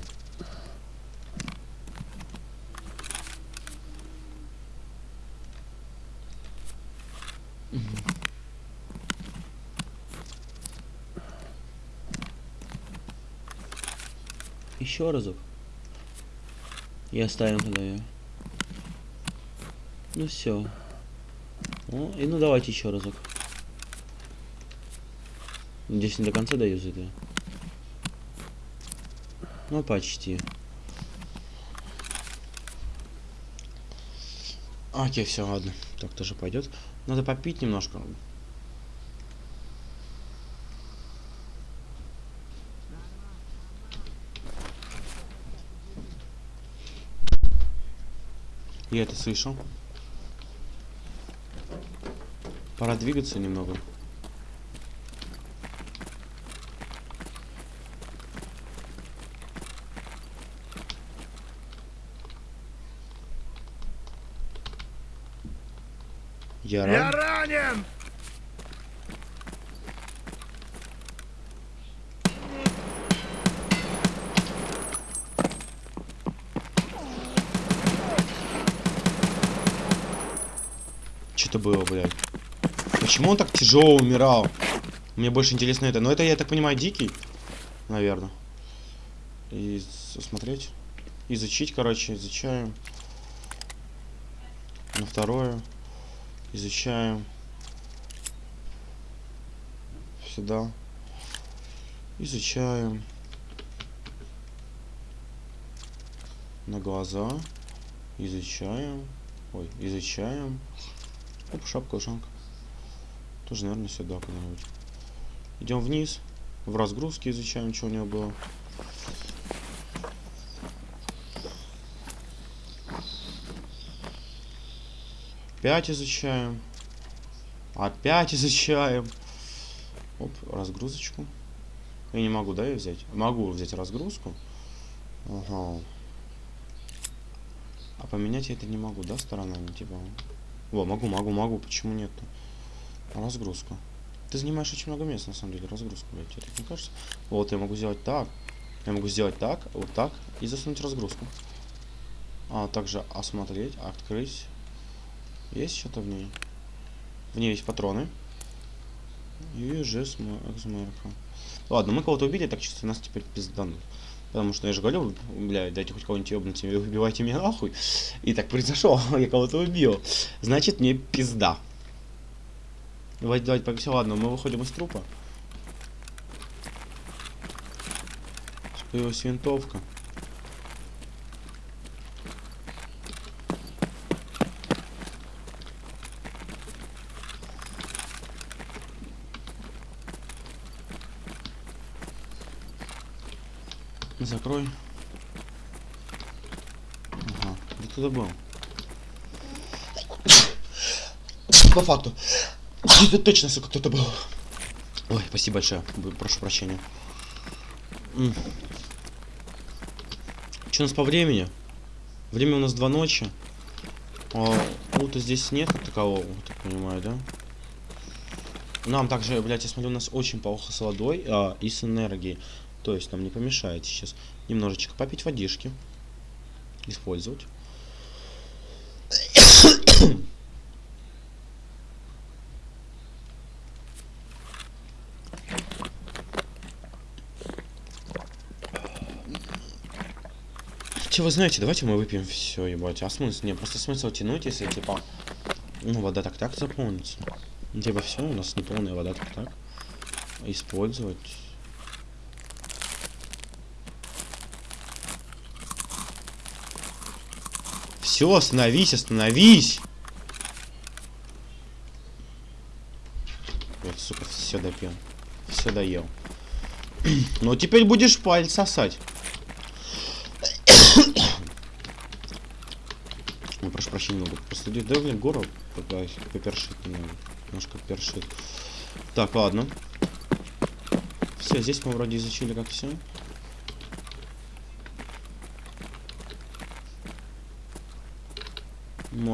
Еще разок. И оставим тогда ее. Ну все. Ну, и ну давайте еще разок. Здесь не до конца даюзает я. Ну, почти. Окей, все, ладно. Так тоже пойдет. Надо попить немножко. Я это слышал. Пора двигаться немного. Я Я ранен! Что-то было, блядь. Почему он так тяжело умирал? Мне больше интересно это. Но это, я так понимаю, дикий. Наверное. И смотреть. Изучить, короче, изучаем. На второе. Изучаем. Сюда. Изучаем. На глаза. Изучаем. Ой, изучаем. Оп, шапка, ушанка. Тоже, наверное, сюда куда-нибудь. Идем вниз. В разгрузке изучаем, что у него было. Опять изучаем. Опять изучаем. Оп, разгрузочку. Я не могу, да, ее взять? Могу взять разгрузку. Ага. А поменять я это не могу, да, сторонами, типа? Во, могу, могу, могу. Почему нет-то? Разгрузка. Ты занимаешь очень много места, на самом деле, разгрузку, блядь, тебе так не кажется? Вот, я могу сделать так. Я могу сделать так, вот так, и засунуть разгрузку. А также осмотреть, открыть. Есть что-то в ней? В ней есть патроны. И жест экзмерка. Ладно, мы кого-то убили, так чисто нас теперь пизданут. Потому что я же говорю, блядь, дайте хоть кого-нибудь ебнуть, убивайте меня нахуй. И так произошло, я кого-то убил. Значит, мне пизда. Давайте, давайте, погнали. Ладно, мы выходим из трупа. Появилась винтовка. Закрой. Ага, где туда был? По факту. Это точно, сука, кто-то был. Ой, спасибо большое. Прошу прощения. Что у нас по времени? Время у нас два ночи. А, лута здесь нет такового, так понимаю, да? Нам также, блядь, я смотрю, у нас очень плохо с водой а, и с энергией. То есть нам не помешает сейчас немножечко попить водишки. Использовать. Че, вы знаете, давайте мы выпьем все, ебать. А смысл? Не, просто смысл тянуть, если типа. Ну, вода так так заполнится. Типа все, у нас неполная вода так так. Использовать. Все, остановись, остановись! Вот, сука, все допил. Все доел. Ну, теперь будешь палец сосать. Ой, прошу прощения, могу просто да, блин, гору попершит немного. Немножко першит. Так, ладно. Все, здесь мы вроде изучили как все.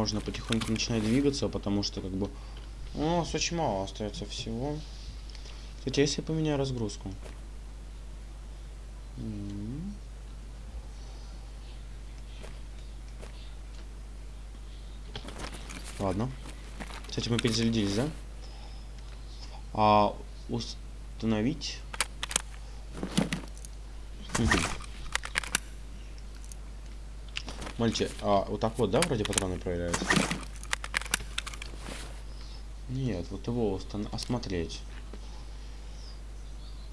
Можно потихоньку начинать двигаться, потому что как бы... О, у нас очень мало остается всего. Кстати, а если я поменяю разгрузку? Ладно. Кстати, мы перезарядились, да? А установить. Мальчик, а вот так вот, да, вроде патроны проверяются? Нет, вот его осмотреть.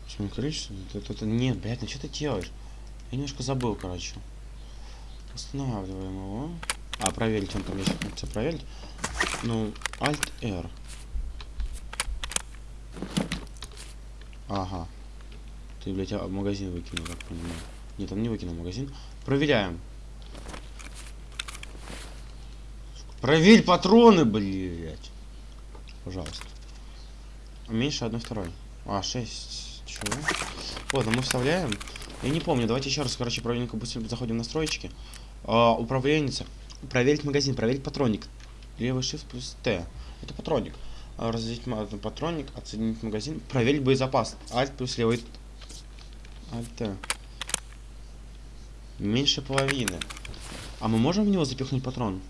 Почему количество? Это, это, нет, блядь, ну что ты делаешь? Я немножко забыл, короче. Останавливаем его. А, проверить, он там есть. Все проверить. Ну, Alt R. Ага. Ты, блядь, а, магазин выкинул, как понимаю. Нет, он не выкинул магазин. Проверяем. Проверь патроны, блядь. Пожалуйста. Меньше одной второй. А, 6. Чего? Вот, а мы вставляем. Я не помню, давайте еще раз, короче, проверенько быстро заходим в настройки. А, управленница. Проверить магазин, проверить патроник. Левый shift плюс Т. Это патроник. А, Разделить ма- патроник, оценить магазин, проверить боезапас. Alt плюс левый. Alt. Меньше половины. А мы можем в него запихнуть патрон?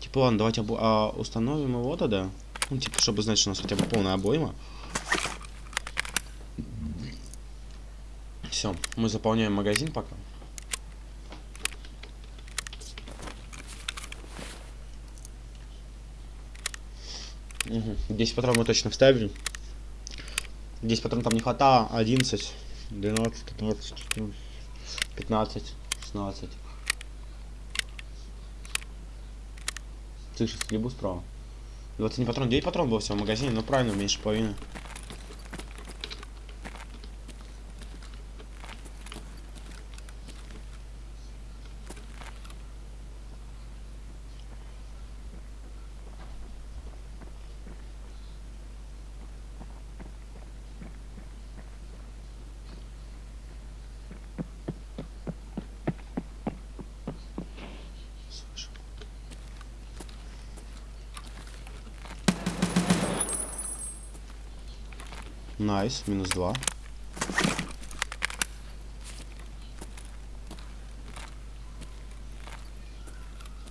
Типа, ладно, давайте обо- а, установим его тогда. Ну, типа, чтобы знать, что у нас хотя бы полная обойма. Все, мы заполняем магазин пока. Угу. 10 патронов мы точно вставили. 10 патронов там не хватало. 11, 12, 15, 14, 15, 16. Слышишь, стрельбу справа. 21 патрон, 9 патрон было всего в магазине, но правильно, меньше половины. Слышу. Nice, минус 2.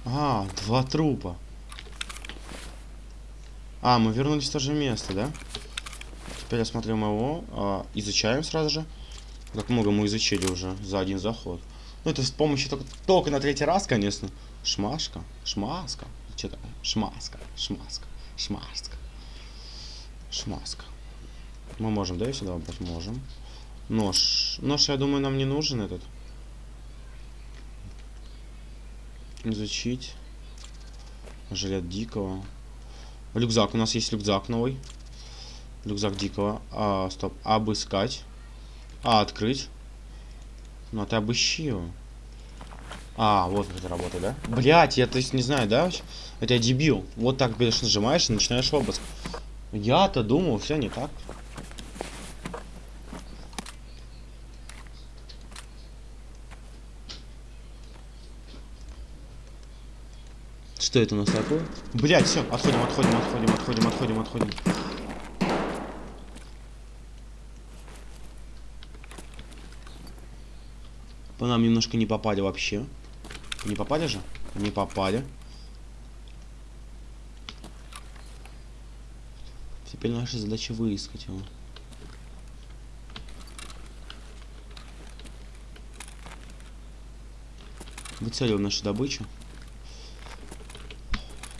А, два трупа. А, мы вернулись в то же место, да? Теперь осмотрим его, а, изучаем сразу же. Как много мы изучили уже за один заход. Ну, это с помощью только, только на третий раз, конечно. Шмашка, шмаска. Что такое? Шмаска, шмаска, шмаска. Шмаска. Мы можем, да, ее сюда выбрать? Можем. Нож. Нож, я думаю, нам не нужен этот. Изучить. Жилет дикого. Рюкзак. У нас есть рюкзак новый. Рюкзак дикого. А, стоп. Обыскать. А, открыть. Ну, а ты обыщи его. А, вот как это работает, да? Блять, я, то есть, не знаю, да? Это я дебил. Вот так, говоришь, нажимаешь и начинаешь обыск. Я-то думал, все не так. Что это у нас такое? Блять, все, отходим, отходим, отходим, отходим, отходим, отходим. По нам немножко не попали вообще. Не попали же? Не попали. Теперь наша задача выискать его. Выцеливаем нашу добычу.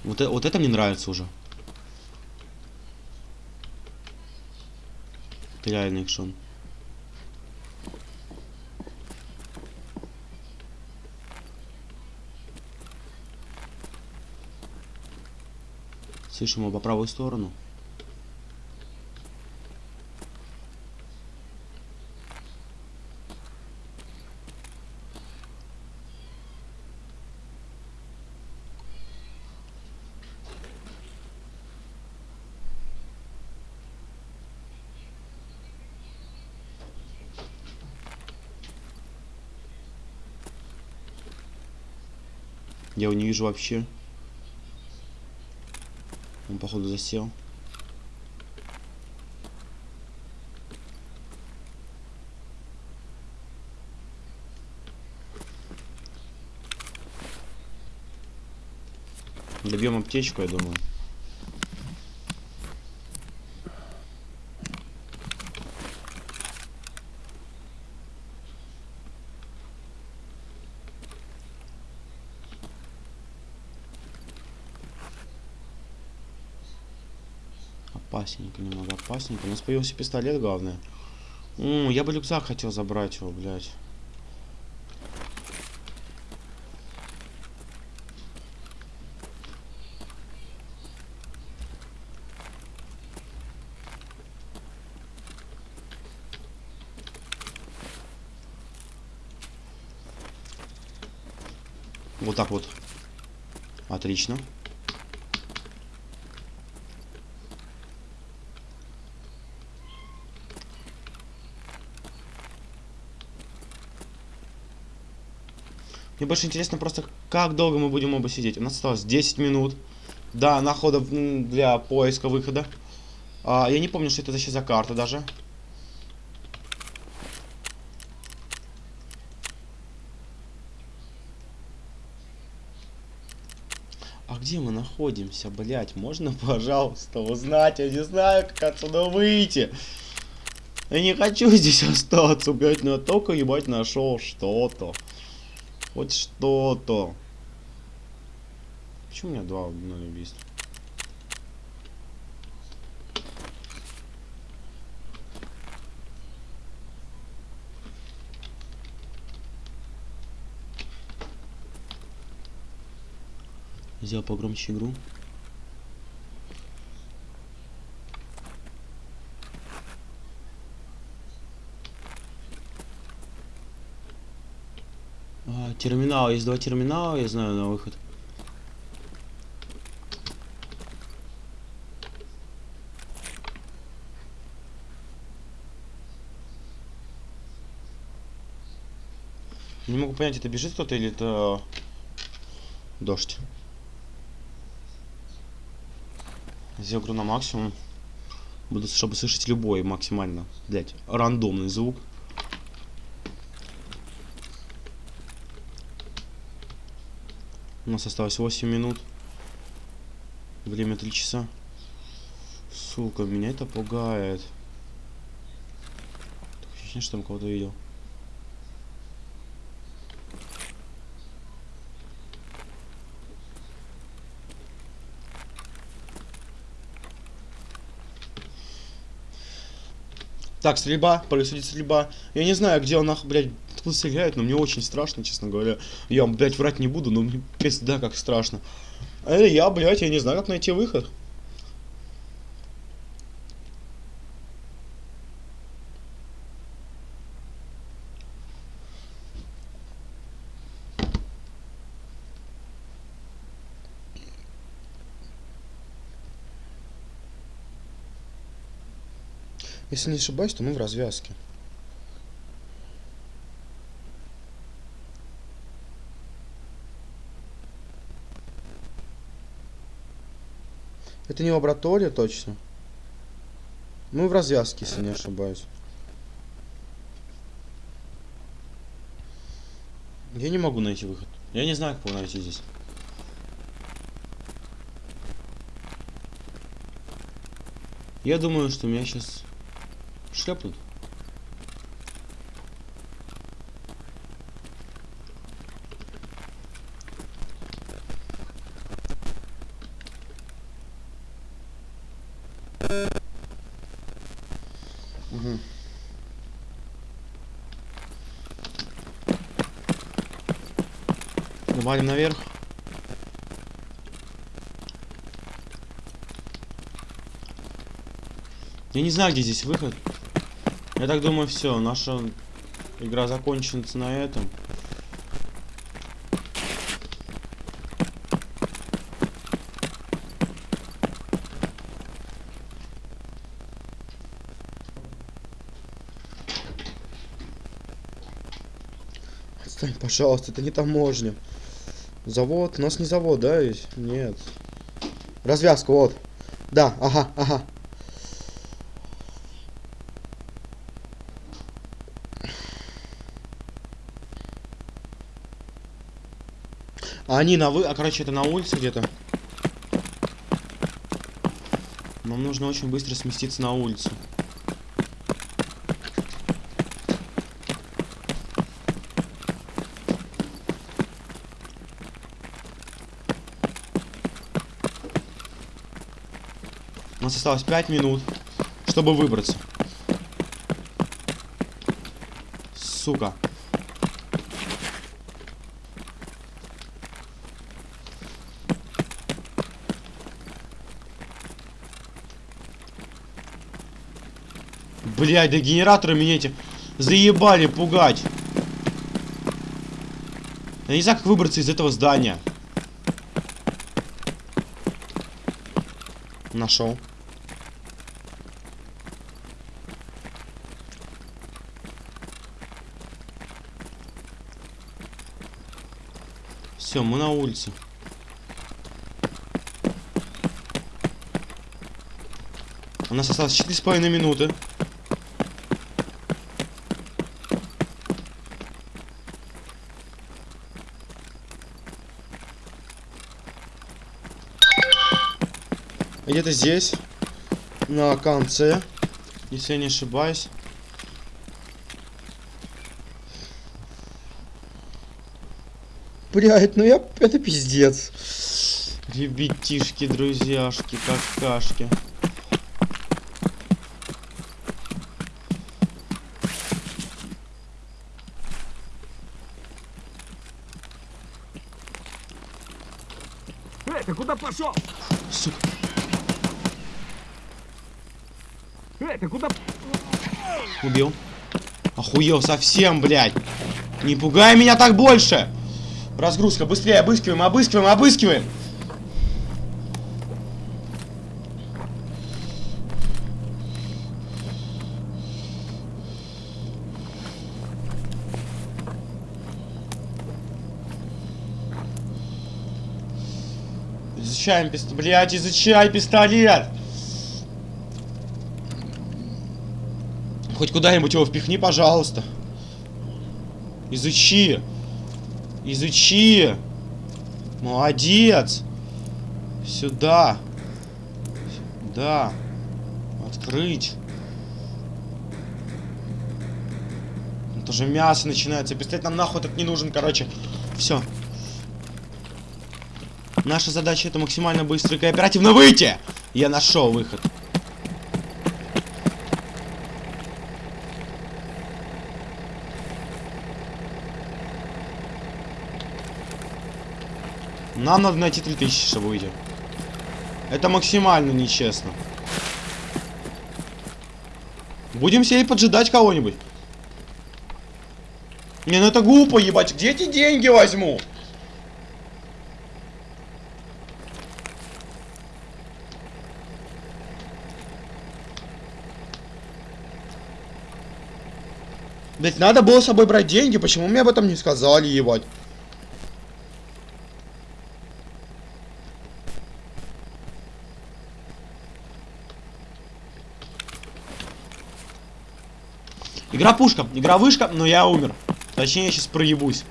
Вот, э- вот это мне нравится уже. Это реальный экшон. Слышим его по правую сторону. Я его не вижу вообще. Он, походу, засел. Добьем аптечку, я думаю. Опасненько, немного опасненько. У нас появился пистолет, главное. М, я бы рюкзак хотел забрать его, блядь. Вот так вот. Отлично. Больше интересно просто, как долго мы будем оба сидеть. У нас осталось 10 минут. Да, находа м, для поиска выхода. А, я не помню, что это вообще за карта даже. А где мы находимся, блять? Можно, пожалуйста, узнать? Я не знаю, как отсюда выйти. Я не хочу здесь остаться, блять, но я только, ебать, нашел что-то. Хоть что-то. Почему у меня два ноль убийств? Сделал погромче игру. Терминал. Есть два терминала, я знаю, на выход. Не могу понять, это бежит кто-то или это дождь. Игру на максимум. Буду, чтобы слышать любой максимально, блять, рандомный звук. У нас осталось 8 минут. Время 3 часа. Сука, меня это пугает. Такое ощущение, что там кого-то видел. Так, стрельба, происходит стрельба. Я не знаю, где он, нах, блядь, откуда стреляет, но мне очень страшно, честно говоря. Я вам, блядь, врать не буду, но мне пизда как страшно. Это я, блядь, я не знаю, как найти выход. Если не ошибаюсь, то мы в развязке. Это не лаборатория точно. Мы в развязке, если не ошибаюсь. Я не могу найти выход. Я не знаю, как его найти здесь. Я думаю, что меня сейчас шлепнут. Валим наверх. Я не знаю, где здесь выход. Я так думаю, все, наша игра закончится на этом. Отстань, пожалуйста, это не таможня. Завод? У нас не завод, да? Нет. Развязка, вот. Да, ага, ага. А они на вы... А, короче, это на улице где-то. Нам нужно очень быстро сместиться на улицу. Осталось 5 минут, чтобы выбраться. Сука. Блядь, да генераторы меня эти заебали пугать. Я не знаю, как выбраться из этого здания. Нашел. Все, мы на улице. У нас осталось четыре с половиной минуты. Где-то здесь, на конце, если я не ошибаюсь. Блядь, ну я... Это пиздец. Ребятишки, друзьяшки, какашки. Эй, ты куда пошел? Сука. Эй, ты куда? Убил. Охуел совсем, блядь. Не пугай меня так больше. Разгрузка, быстрее, обыскиваем, обыскиваем, обыскиваем. Изучаем пистолет. Блядь, изучай пистолет. Хоть куда-нибудь его впихни, пожалуйста. Изучи. Изучи. Молодец. Сюда. Да. Открыть. Это же мясо начинается. Пистолет нам нахуй так не нужен, короче. Все. Наша задача это максимально быстро и кооперативно выйти. Я нашел выход. Нам надо найти 3000, чтобы выйти. Это максимально нечестно. Будем сидеть поджидать кого-нибудь. Не, ну это глупо, ебать. Где эти деньги возьму? Ведь надо было с собой брать деньги, почему мне об этом не сказали, ебать? Игра пушка, игра вышка, но я умер. Точнее, я сейчас проебусь.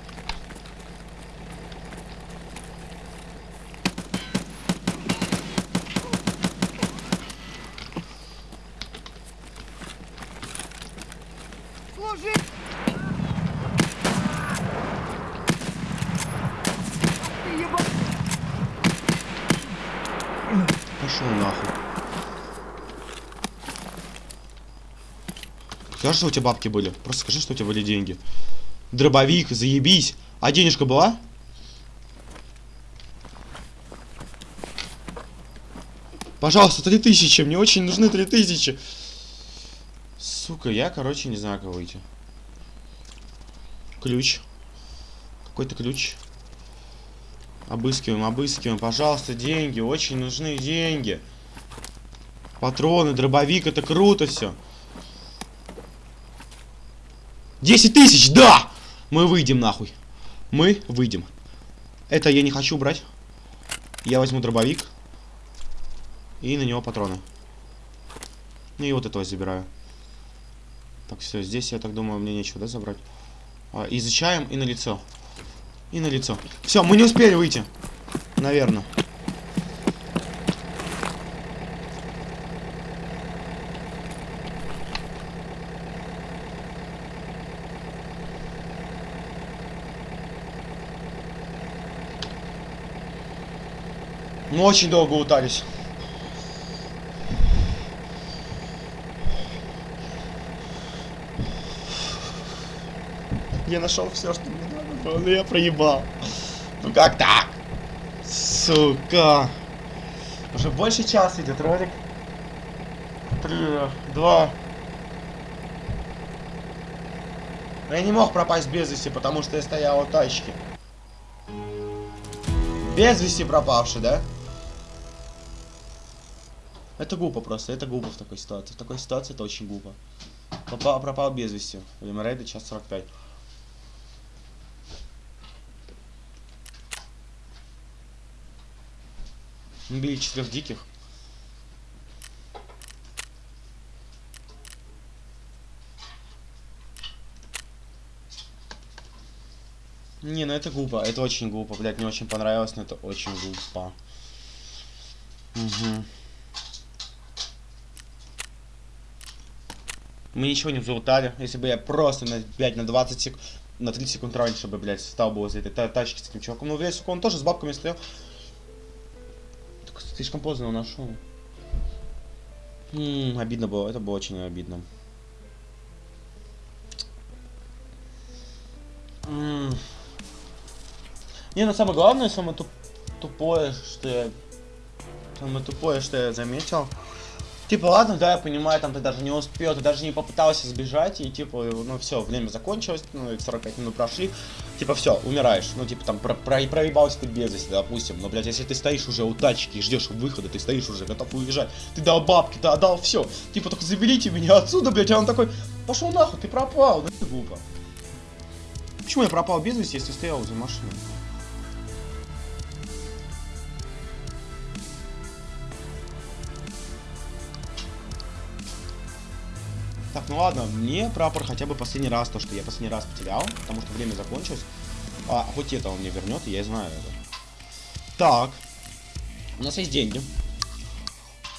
Пошел нахуй. Скажи, что у тебя бабки были. Просто скажи, что у тебя были деньги. Дробовик, заебись. А денежка была? Пожалуйста, три тысячи. Мне очень нужны три тысячи. Сука, я, короче, не знаю, как выйти. Ключ. Какой-то ключ. Обыскиваем, обыскиваем. Пожалуйста, деньги. Очень нужны деньги. Патроны, дробовик, это круто все. 10 тысяч, да! Мы выйдем нахуй. Мы выйдем. Это я не хочу брать. Я возьму дробовик. И на него патроны. Ну и вот этого забираю. Так, все, здесь, я так думаю, мне нечего, да, забрать? А, изучаем и на лицо. И на лицо. Все, мы не успели выйти. Наверное. Мы очень долго утались. Я нашел все, что мне надо было, но я проебал. Ну как так? Сука. Уже больше часа идет ролик. Три, два. Но я не мог пропасть без вести, потому что я стоял у тачки. Без вести пропавший, да? Это глупо просто, это глупо в такой ситуации. В такой ситуации это очень глупо. Попал, пропал без вести. Время рейда час 45. Мы били четырех диких. Не, ну это глупо, это очень глупо, блядь, мне очень понравилось, но это очень глупо. Угу. Мы ничего не залутали. Если бы я просто на 5, на 20 секунд, на 30 секунд раньше бы, блядь, стал бы возле этой та тачки с этим чуваком. Ну, блядь, сука, он тоже с бабками стоял. Так слишком поздно его нашел. М обидно было, это было очень обидно. М Не, ну самое главное, самое туп тупое, что я... Самое тупое, что я заметил. Типа, ладно, да, я понимаю, там ты даже не успел, ты даже не попытался сбежать, и типа, ну все, время закончилось, ну, 45 минут прошли, типа, все, умираешь. Ну, типа, там, про про проебался ты без вести, допустим. Но, блядь, если ты стоишь уже у тачки и ждешь выхода, ты стоишь уже, готов уезжать, ты дал бабки, ты отдал все. Типа, только заберите меня отсюда, блядь, а он такой, пошел нахуй, ты пропал, да это глупо. Почему я пропал без вести, если стоял возле машины? Так, ну ладно, мне прапор хотя бы последний раз, то, что я последний раз потерял, потому что время закончилось. А, хоть это он мне вернет, я знаю это. Так. У нас есть деньги.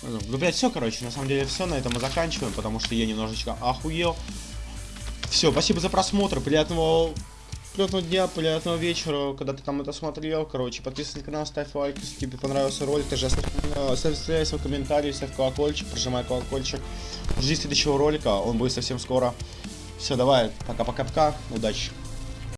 Ну, блядь, все, короче, на самом деле все, на этом мы заканчиваем, потому что я немножечко охуел. Все, спасибо за просмотр, приятного приятного дня, приятного вечера, когда ты там это смотрел. Короче, подписывайся на канал, ставь лайк, если тебе понравился ролик. Также оставь, э, свой комментарий, ставь колокольчик, прожимай колокольчик. Жди следующего ролика, он будет совсем скоро. Все, давай, пока-пока-пока, удачи.